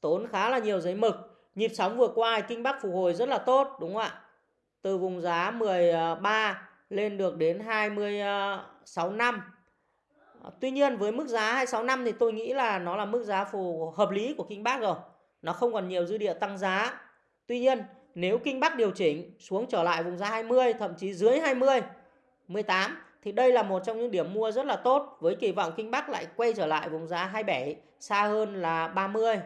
tốn khá là nhiều giấy mực. Nhịp sóng vừa qua Kinh Bắc phục hồi rất là tốt, đúng không ạ? Từ vùng giá 13 à, lên được đến 26 à, năm. Tuy nhiên với mức giá 26 năm thì tôi nghĩ là nó là mức giá phù hợp lý của Kinh Bắc rồi. Nó không còn nhiều dư địa tăng giá. Tuy nhiên, nếu Kinh Bắc điều chỉnh xuống trở lại vùng giá 20 thậm chí dưới 20 18 thì đây là một trong những điểm mua rất là tốt với kỳ vọng Kinh Bắc lại quay trở lại vùng giá 27 xa hơn là 30. À,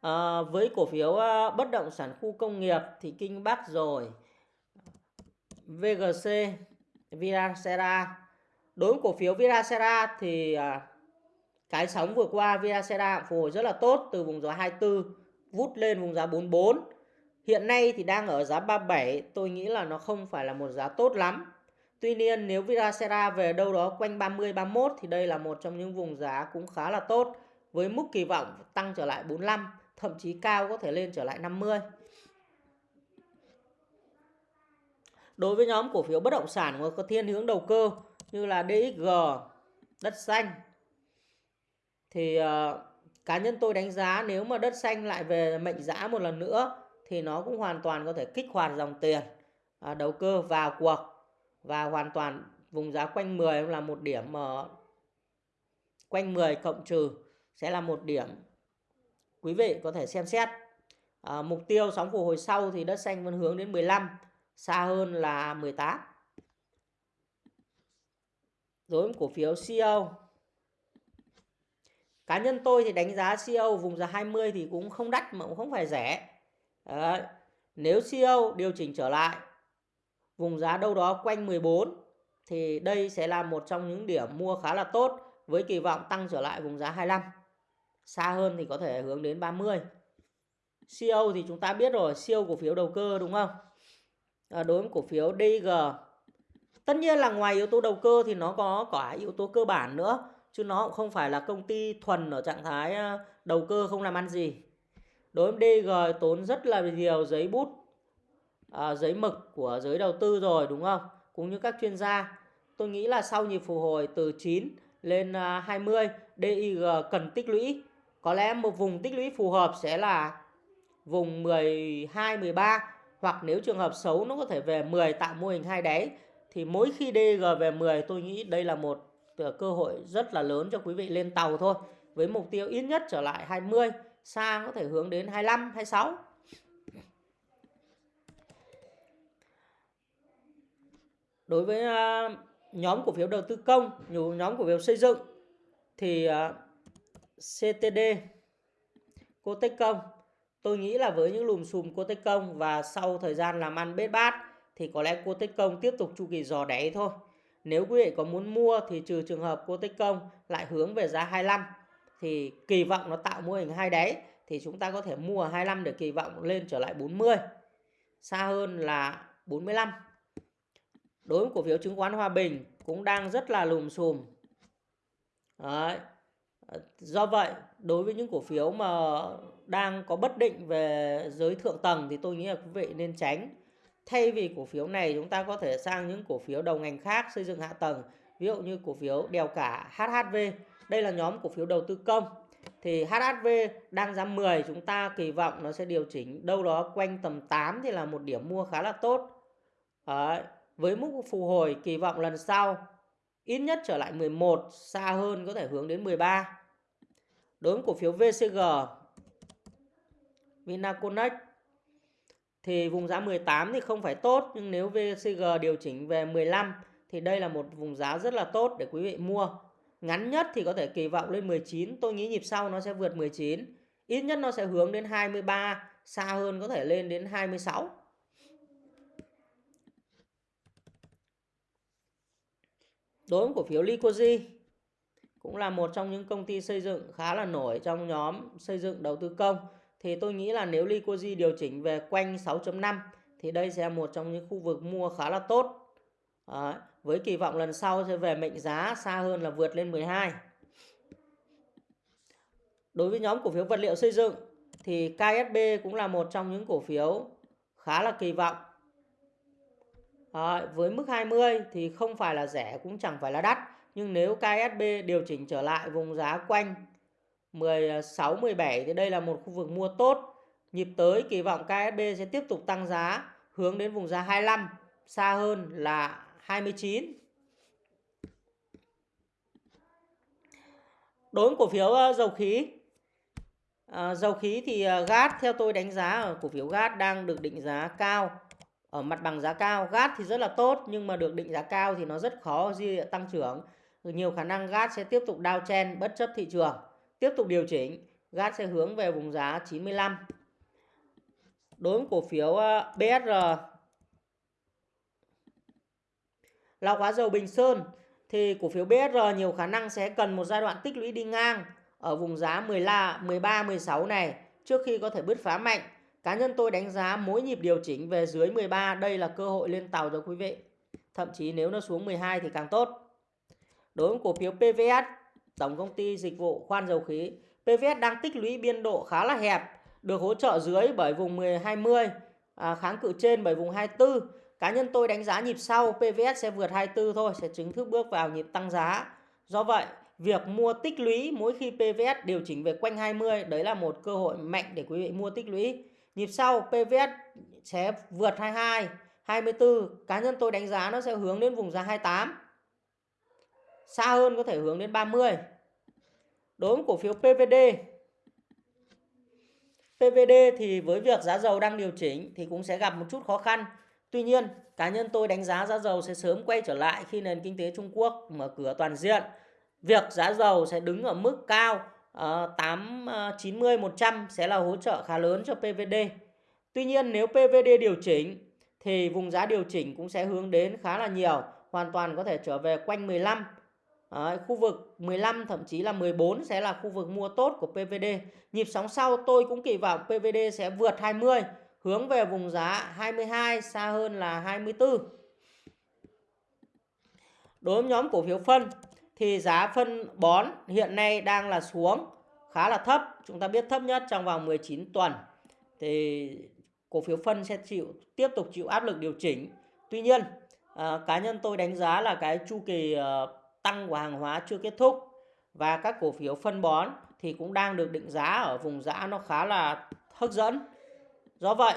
ờ, với cổ phiếu uh, bất động sản khu công nghiệp thì Kinh Bắc rồi. VGC Viracera đối với cổ phiếu Viracera thì uh, cái sóng vừa qua Viracera phục hồi rất là tốt từ vùng giá 24 vút lên vùng giá 44 Hiện nay thì đang ở giá 37, tôi nghĩ là nó không phải là một giá tốt lắm. Tuy nhiên nếu Viracera về đâu đó quanh 30 31 thì đây là một trong những vùng giá cũng khá là tốt với mức kỳ vọng tăng trở lại 45, thậm chí cao có thể lên trở lại 50. Đối với nhóm cổ phiếu bất động sản có thiên hướng đầu cơ như là DXG, đất xanh thì uh, cá nhân tôi đánh giá nếu mà đất xanh lại về mệnh giá một lần nữa thì nó cũng hoàn toàn có thể kích hoạt dòng tiền à, đầu cơ vào cuộc và hoàn toàn vùng giá quanh 10 là một điểm mà quanh 10 cộng trừ sẽ là một điểm quý vị có thể xem xét. À, mục tiêu sóng phục hồi sau thì đất xanh vẫn hướng đến 15 xa hơn là 18 đối với cổ phiếu CEO cá nhân tôi thì đánh giá CEO vùng giá 20 thì cũng không đắt mà cũng không phải rẻ. Đấy. Nếu CO điều chỉnh trở lại vùng giá đâu đó quanh 14 thì đây sẽ là một trong những điểm mua khá là tốt với kỳ vọng tăng trở lại vùng giá 25. Xa hơn thì có thể hướng đến 30. CO thì chúng ta biết rồi, siêu cổ phiếu đầu cơ đúng không? À, đối với cổ phiếu DG Tất nhiên là ngoài yếu tố đầu cơ thì nó có cả yếu tố cơ bản nữa chứ nó cũng không phải là công ty thuần ở trạng thái à, đầu cơ không làm ăn gì. Đối với DG tốn rất là nhiều giấy bút, à, giấy mực của giới đầu tư rồi đúng không? Cũng như các chuyên gia. Tôi nghĩ là sau nhịp phục hồi từ 9 lên à, 20, DIG cần tích lũy. Có lẽ một vùng tích lũy phù hợp sẽ là vùng 12, 13 hoặc nếu trường hợp xấu nó có thể về 10 tạo mô hình hai đáy thì mỗi khi DG về 10 tôi nghĩ đây là một à, cơ hội rất là lớn cho quý vị lên tàu thôi với mục tiêu ít nhất trở lại 20 xa có thể hướng đến 25 26 đối với ờ, nhóm cổ phiếu đầu tư công nhóm cổ phiếu xây dựng thì ờ, CTD Cotech Công tôi nghĩ là với những lùm xùm Cotech Công và sau thời gian làm ăn bết bát thì có lẽ cô Tích Công tiếp tục chu kỳ dò đáy thôi. Nếu quý vị có muốn mua thì trừ trường hợp cô Tích Công lại hướng về giá 25 thì kỳ vọng nó tạo mô hình hai đáy thì chúng ta có thể mua 25 để kỳ vọng lên trở lại 40. Xa hơn là 45. Đối với cổ phiếu chứng khoán Hòa Bình cũng đang rất là lùm xùm. Đấy. Do vậy, đối với những cổ phiếu mà đang có bất định về giới thượng tầng thì tôi nghĩ là quý vị nên tránh thay vì cổ phiếu này chúng ta có thể sang những cổ phiếu đầu ngành khác xây dựng hạ tầng ví dụ như cổ phiếu đèo cả HHV đây là nhóm cổ phiếu đầu tư công thì HHV đang giá 10 chúng ta kỳ vọng nó sẽ điều chỉnh đâu đó quanh tầm 8 thì là một điểm mua khá là tốt Đấy. với mức phục hồi kỳ vọng lần sau, ít nhất trở lại 11 xa hơn có thể hướng đến 13 đối với cổ phiếu VCG Vinaconex thì vùng giá 18 thì không phải tốt, nhưng nếu VCG điều chỉnh về 15 thì đây là một vùng giá rất là tốt để quý vị mua. Ngắn nhất thì có thể kỳ vọng lên 19, tôi nghĩ nhịp sau nó sẽ vượt 19. Ít nhất nó sẽ hướng đến 23, xa hơn có thể lên đến 26. Đối với cổ phiếu Licoji cũng là một trong những công ty xây dựng khá là nổi trong nhóm xây dựng đầu tư công thì tôi nghĩ là nếu Licoji điều chỉnh về quanh 6.5 thì đây sẽ là một trong những khu vực mua khá là tốt. Đấy, với kỳ vọng lần sau sẽ về mệnh giá xa hơn là vượt lên 12. Đối với nhóm cổ phiếu vật liệu xây dựng thì KSB cũng là một trong những cổ phiếu khá là kỳ vọng. À, với mức 20 thì không phải là rẻ cũng chẳng phải là đắt. Nhưng nếu KSB điều chỉnh trở lại vùng giá quanh 16, 17 thì đây là một khu vực mua tốt. Nhịp tới kỳ vọng KSB sẽ tiếp tục tăng giá hướng đến vùng giá 25, xa hơn là 29. Đối với cổ phiếu ờ, dầu khí à, dầu khí thì ờ, gas theo tôi đánh giá ở cổ phiếu gas đang được định giá cao ở mặt bằng giá cao. gas thì rất là tốt nhưng mà được định giá cao thì nó rất khó di tăng trưởng. Nhiều khả năng gas sẽ tiếp tục downtrend bất chấp thị trường tiếp tục điều chỉnh gas sẽ hướng về vùng giá 95 đối với cổ phiếu BSR lọc hóa dầu Bình Sơn thì cổ phiếu BSR nhiều khả năng sẽ cần một giai đoạn tích lũy đi ngang ở vùng giá 13 13 16 này trước khi có thể bứt phá mạnh. Cá nhân tôi đánh giá mỗi nhịp điều chỉnh về dưới 13 đây là cơ hội lên tàu cho quý vị. Thậm chí nếu nó xuống 12 thì càng tốt. Đối với cổ phiếu PVS Tổng công ty dịch vụ khoan dầu khí PVS đang tích lũy biên độ khá là hẹp, được hỗ trợ dưới bởi vùng 1020, à, kháng cự trên bởi vùng 24. Cá nhân tôi đánh giá nhịp sau PVS sẽ vượt 24 thôi, sẽ chính thức bước vào nhịp tăng giá. Do vậy, việc mua tích lũy mỗi khi PVS điều chỉnh về quanh 20 đấy là một cơ hội mạnh để quý vị mua tích lũy. Nhịp sau PVS sẽ vượt 22, 24. Cá nhân tôi đánh giá nó sẽ hướng đến vùng giá 28 xa hơn có thể hướng đến 30 đối với cổ phiếu PVD PVD thì với việc giá dầu đang điều chỉnh thì cũng sẽ gặp một chút khó khăn Tuy nhiên cá nhân tôi đánh giá giá dầu sẽ sớm quay trở lại khi nền kinh tế Trung Quốc mở cửa toàn diện việc giá dầu sẽ đứng ở mức cao uh, 8 90 100 sẽ là hỗ trợ khá lớn cho PVD Tuy nhiên nếu PVD điều chỉnh thì vùng giá điều chỉnh cũng sẽ hướng đến khá là nhiều, hoàn toàn có thể trở về quanh 15. Đấy, khu vực 15 thậm chí là 14 sẽ là khu vực mua tốt của PVD. Nhịp sóng sau tôi cũng kỳ vọng PVD sẽ vượt 20, hướng về vùng giá 22 xa hơn là 24. Đối với nhóm cổ phiếu phân thì giá phân bón hiện nay đang là xuống khá là thấp. Chúng ta biết thấp nhất trong vòng 19 tuần. Thì cổ phiếu phân sẽ chịu tiếp tục chịu áp lực điều chỉnh. Tuy nhiên, à, cá nhân tôi đánh giá là cái chu kỳ à, tăng của hàng hóa chưa kết thúc và các cổ phiếu phân bón thì cũng đang được định giá ở vùng giá nó khá là hấp dẫn. Do vậy,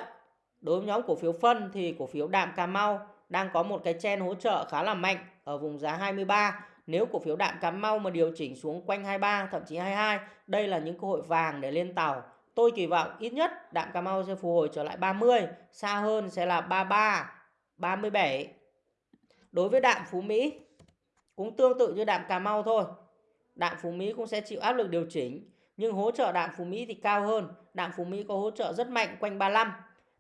đối với nhóm cổ phiếu phân thì cổ phiếu Đạm Cà Mau đang có một cái chen hỗ trợ khá là mạnh ở vùng giá 23. Nếu cổ phiếu Đạm Cà Mau mà điều chỉnh xuống quanh 23 thậm chí 22, đây là những cơ hội vàng để lên tàu. Tôi kỳ vọng ít nhất Đạm Cà Mau sẽ phục hồi trở lại 30, xa hơn sẽ là 33, 37. Đối với Đạm Phú Mỹ cũng tương tự như Đạm Cà Mau thôi. Đạm Phú Mỹ cũng sẽ chịu áp lực điều chỉnh, nhưng hỗ trợ Đạm Phú Mỹ thì cao hơn. Đạm Phú Mỹ có hỗ trợ rất mạnh quanh 35.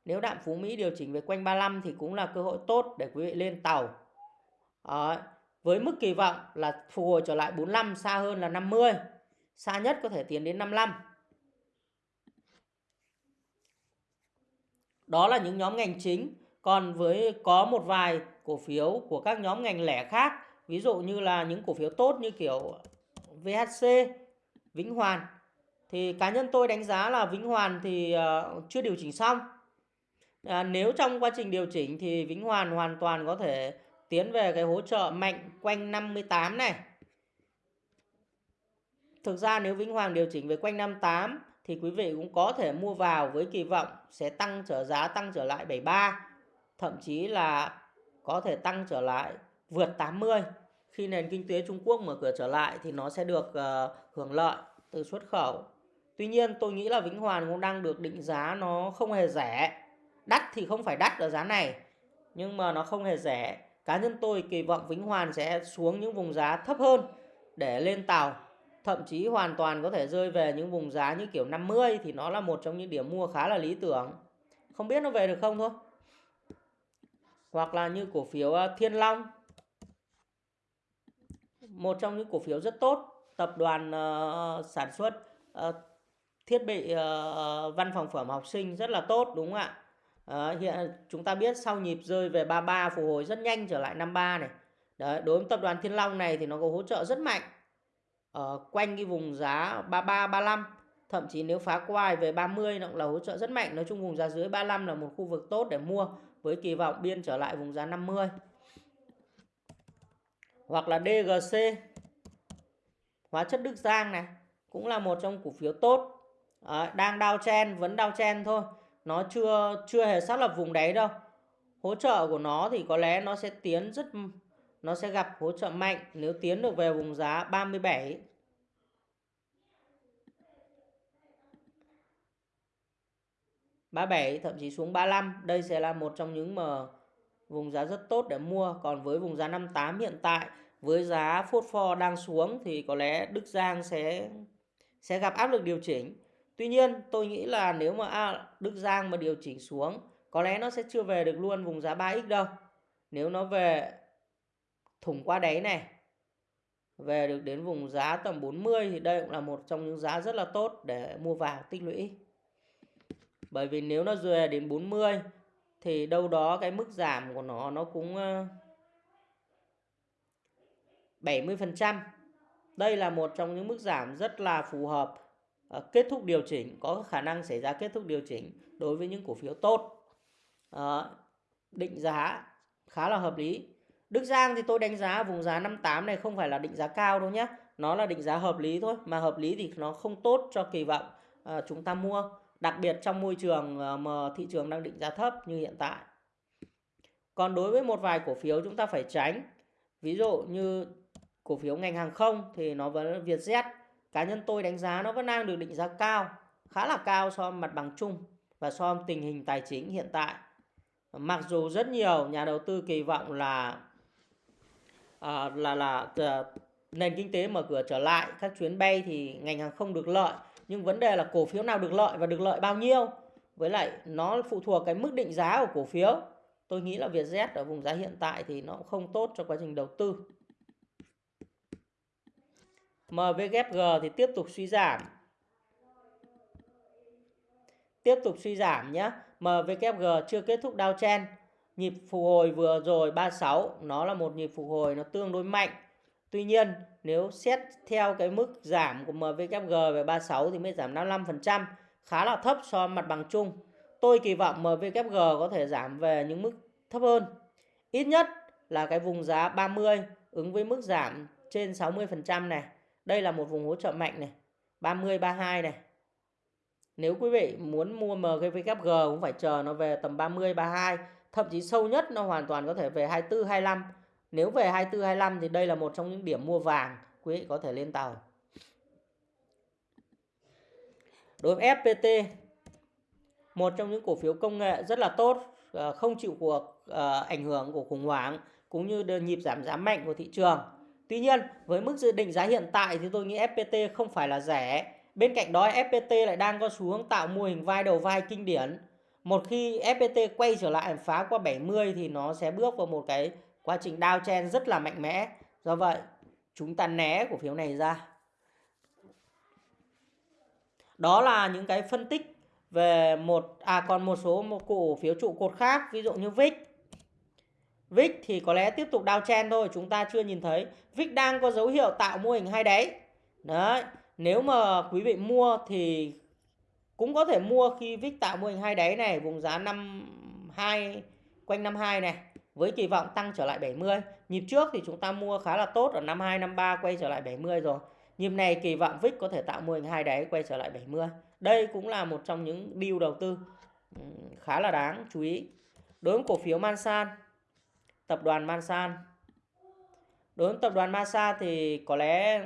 Nếu Đạm Phú Mỹ điều chỉnh về quanh 35 thì cũng là cơ hội tốt để quý vị lên tàu. Đấy. Với mức kỳ vọng là phục hồi trở lại 45 xa hơn là 50. Xa nhất có thể tiến đến 55. Đó là những nhóm ngành chính. Còn với có một vài cổ phiếu của các nhóm ngành lẻ khác, ví dụ như là những cổ phiếu tốt như kiểu VHC, Vĩnh Hoàn thì cá nhân tôi đánh giá là Vĩnh Hoàn thì uh, chưa điều chỉnh xong. À, nếu trong quá trình điều chỉnh thì Vĩnh Hoàn hoàn toàn có thể tiến về cái hỗ trợ mạnh quanh 58 này. Thực ra nếu Vĩnh Hoàng điều chỉnh về quanh 58 thì quý vị cũng có thể mua vào với kỳ vọng sẽ tăng trở giá tăng trở lại 73, thậm chí là có thể tăng trở lại vượt 80. Khi nền kinh tế Trung Quốc mở cửa trở lại thì nó sẽ được uh, hưởng lợi từ xuất khẩu. Tuy nhiên tôi nghĩ là Vĩnh Hoàn cũng đang được định giá nó không hề rẻ. Đắt thì không phải đắt ở giá này, nhưng mà nó không hề rẻ. Cá nhân tôi kỳ vọng Vĩnh Hoàn sẽ xuống những vùng giá thấp hơn để lên tàu. Thậm chí hoàn toàn có thể rơi về những vùng giá như kiểu 50 thì nó là một trong những điểm mua khá là lý tưởng. Không biết nó về được không thôi. Hoặc là như cổ phiếu à, Thiên Long. Một trong những cổ phiếu rất tốt. Tập đoàn uh, sản xuất uh, thiết bị uh, văn phòng phẩm học sinh rất là tốt đúng không ạ? Đấy, hiện chúng ta biết sau nhịp rơi về 33 phục hồi rất nhanh trở lại 53 này. Đấy, đối với tập đoàn Thiên Long này thì nó có hỗ trợ rất mạnh ở quanh cái vùng giá 33 35 thậm chí nếu phá quai về 30 nó cũng là hỗ trợ rất mạnh nói chung vùng giá dưới 35 là một khu vực tốt để mua với kỳ vọng biên trở lại vùng giá 50 hoặc là DGC hóa chất Đức Giang này cũng là một trong cổ phiếu tốt Đấy, đang đau chen vẫn đau chen thôi. Nó chưa chưa hề xác lập vùng đáy đâu. Hỗ trợ của nó thì có lẽ nó sẽ tiến rất nó sẽ gặp hỗ trợ mạnh. Nếu tiến được về vùng giá 37 37 thậm chí xuống 35 đây sẽ là một trong những mà vùng giá rất tốt để mua. Còn với vùng giá 58 hiện tại với giá phốt pho đang xuống thì có lẽ Đức Giang sẽ sẽ gặp áp lực điều chỉnh. Tuy nhiên tôi nghĩ là nếu mà à, Đức Giang mà điều chỉnh xuống có lẽ nó sẽ chưa về được luôn vùng giá 3x đâu. Nếu nó về thủng qua đáy này về được đến vùng giá tầm 40 thì đây cũng là một trong những giá rất là tốt để mua vào tích lũy. Bởi vì nếu nó về đến 40 thì đâu đó cái mức giảm của nó nó cũng ờ, 70%. Đây là một trong những mức giảm rất là phù hợp Ờ, kết thúc điều chỉnh có khả năng xảy ra kết thúc điều chỉnh đối với những cổ phiếu tốt. À, định giá khá là hợp lý. Đức Giang thì tôi đánh giá vùng giá 58 này không phải là định giá cao đâu nhé nó là định giá hợp lý thôi mà hợp lý thì nó không tốt cho kỳ vọng à, chúng ta mua. Đặc biệt trong môi trường mà thị trường đang định giá thấp như hiện tại. Còn đối với một vài cổ phiếu chúng ta phải tránh. Ví dụ như cổ phiếu ngành hàng không thì nó vẫn Vietjet cá nhân tôi đánh giá nó vẫn đang được định giá cao khá là cao so với mặt bằng chung và so với tình hình tài chính hiện tại. Mặc dù rất nhiều nhà đầu tư kỳ vọng là à, là là à, nền kinh tế mở cửa trở lại các chuyến bay thì ngành hàng không được lợi nhưng vấn đề là cổ phiếu nào được lợi và được lợi bao nhiêu? Với lại nó phụ thuộc cái mức định giá của cổ phiếu. Tôi nghĩ là Vietjet ở vùng giá hiện tại thì nó cũng không tốt cho quá trình đầu tư. MVG thì tiếp tục suy giảm. Tiếp tục suy giảm nhé MVKG chưa kết thúc downtrend nhịp phục hồi vừa rồi 36 nó là một nhịp phục hồi nó tương đối mạnh. Tuy nhiên, nếu xét theo cái mức giảm của MVKG về 36 thì mới giảm 55% khá là thấp so với mặt bằng chung. Tôi kỳ vọng MVKG có thể giảm về những mức thấp hơn. Ít nhất là cái vùng giá 30 ứng với mức giảm trên 60% này đây là một vùng hỗ trợ mạnh này 30 32 này nếu quý vị muốn mua MGVKG cũng phải chờ nó về tầm 30 32, thậm chí sâu nhất nó hoàn toàn có thể về 24 25. Nếu về 24 25 thì đây là một trong những điểm mua vàng, quý vị có thể lên tàu. Đối với FPT, một trong những cổ phiếu công nghệ rất là tốt, ờ, không chịu cuộc ờ, ảnh hưởng của khủng hoảng cũng như nhịp giảm giá mạnh của thị trường. Tuy nhiên, với mức dự định giá hiện tại thì tôi nghĩ FPT không phải là rẻ Bên cạnh đó FPT lại đang có xu hướng tạo mô hình vai đầu vai kinh điển. Một khi FPT quay trở lại phá qua 70 thì nó sẽ bước vào một cái quá trình downtrend rất là mạnh mẽ. Do vậy, chúng ta né cổ phiếu này ra. Đó là những cái phân tích về một à còn một số một cổ phiếu trụ cột khác, ví dụ như VIX. VIX thì có lẽ tiếp tục downtrend thôi, chúng ta chưa nhìn thấy. VIX đang có dấu hiệu tạo mô hình hai đáy. Đấy, nếu mà quý vị mua thì cũng có thể mua khi VIX tạo mô hình hai đáy này vùng giá 52 quanh 52 này với kỳ vọng tăng trở lại 70. Nhịp trước thì chúng ta mua khá là tốt ở 52 53 quay trở lại 70 rồi. Nhịp này kỳ vọng VIX có thể tạo mô hình hai đáy quay trở lại 70. Đây cũng là một trong những deal đầu tư ừ, khá là đáng chú ý. Đối với cổ phiếu Mansan, tập đoàn Mansan. Đối với tập đoàn Mansan thì có lẽ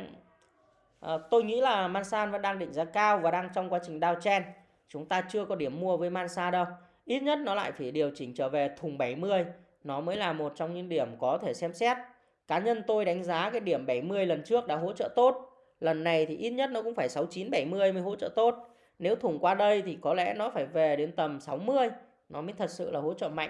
À, tôi nghĩ là Mansan vẫn đang định giá cao và đang trong quá trình downtrend. Chúng ta chưa có điểm mua với Mansan đâu. Ít nhất nó lại phải điều chỉnh trở về thùng 70. Nó mới là một trong những điểm có thể xem xét. Cá nhân tôi đánh giá cái điểm 70 lần trước đã hỗ trợ tốt. Lần này thì ít nhất nó cũng phải 69 70 mới hỗ trợ tốt. Nếu thủng qua đây thì có lẽ nó phải về đến tầm 60 nó mới thật sự là hỗ trợ mạnh.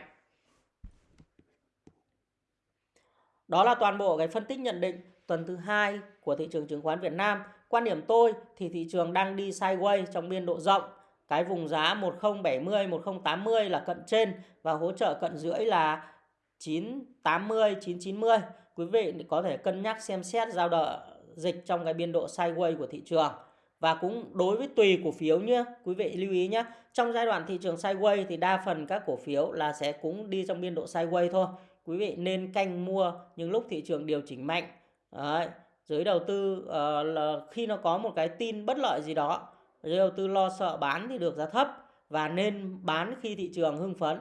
Đó là toàn bộ cái phân tích nhận định tuần thứ hai của thị trường chứng khoán Việt Nam. Quan điểm tôi thì thị trường đang đi sideways trong biên độ rộng. Cái vùng giá 1070, 1080 là cận trên và hỗ trợ cận dưới là 980, 990. Quý vị có thể cân nhắc xem xét giao động dịch trong cái biên độ sideways của thị trường. Và cũng đối với tùy cổ phiếu nhé, quý vị lưu ý nhé. Trong giai đoạn thị trường sideways thì đa phần các cổ phiếu là sẽ cũng đi trong biên độ sideways thôi. Quý vị nên canh mua những lúc thị trường điều chỉnh mạnh. Đấy, giới đầu tư uh, là khi nó có một cái tin bất lợi gì đó giới đầu tư lo sợ bán thì được giá thấp và nên bán khi thị trường hưng phấn.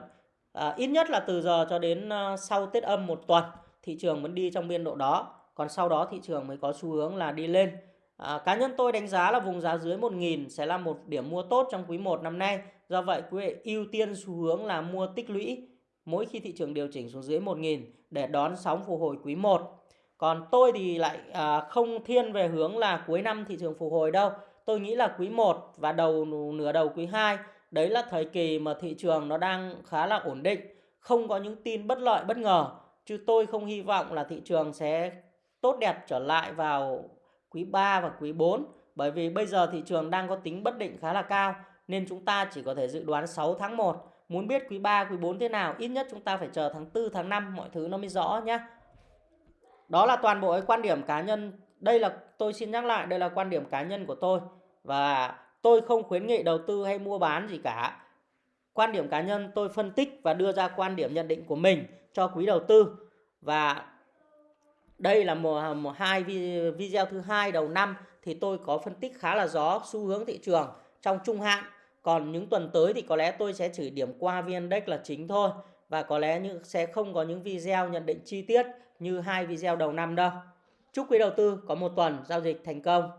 À, ít nhất là từ giờ cho đến uh, sau Tết âm một tuần thị trường vẫn đi trong biên độ đó. Còn sau đó thị trường mới có xu hướng là đi lên. À, cá nhân tôi đánh giá là vùng giá dưới 1.000 sẽ là một điểm mua tốt trong quý 1 năm nay. Do vậy quý vị ưu tiên xu hướng là mua tích lũy mỗi khi thị trường điều chỉnh xuống dưới 1.000 để đón sóng phục hồi quý 1 còn tôi thì lại à, không thiên về hướng là cuối năm thị trường phục hồi đâu. Tôi nghĩ là quý 1 và đầu nửa đầu quý 2 đấy là thời kỳ mà thị trường nó đang khá là ổn định, không có những tin bất lợi bất ngờ. Chứ tôi không hy vọng là thị trường sẽ tốt đẹp trở lại vào quý 3 và quý 4 bởi vì bây giờ thị trường đang có tính bất định khá là cao nên chúng ta chỉ có thể dự đoán 6 tháng 1. Muốn biết quý 3, quý 4 thế nào, ít nhất chúng ta phải chờ tháng 4, tháng 5 mọi thứ nó mới rõ nhé. Đó là toàn bộ cái quan điểm cá nhân. Đây là tôi xin nhắc lại, đây là quan điểm cá nhân của tôi và tôi không khuyến nghị đầu tư hay mua bán gì cả. Quan điểm cá nhân tôi phân tích và đưa ra quan điểm nhận định của mình cho quý đầu tư và đây là một, một hai video thứ hai đầu năm thì tôi có phân tích khá là rõ xu hướng thị trường trong trung hạn. Còn những tuần tới thì có lẽ tôi sẽ chỉ điểm qua VN Index là chính thôi và có lẽ những, sẽ không có những video nhận định chi tiết như hai video đầu năm đâu. Chúc quý đầu tư có một tuần giao dịch thành công.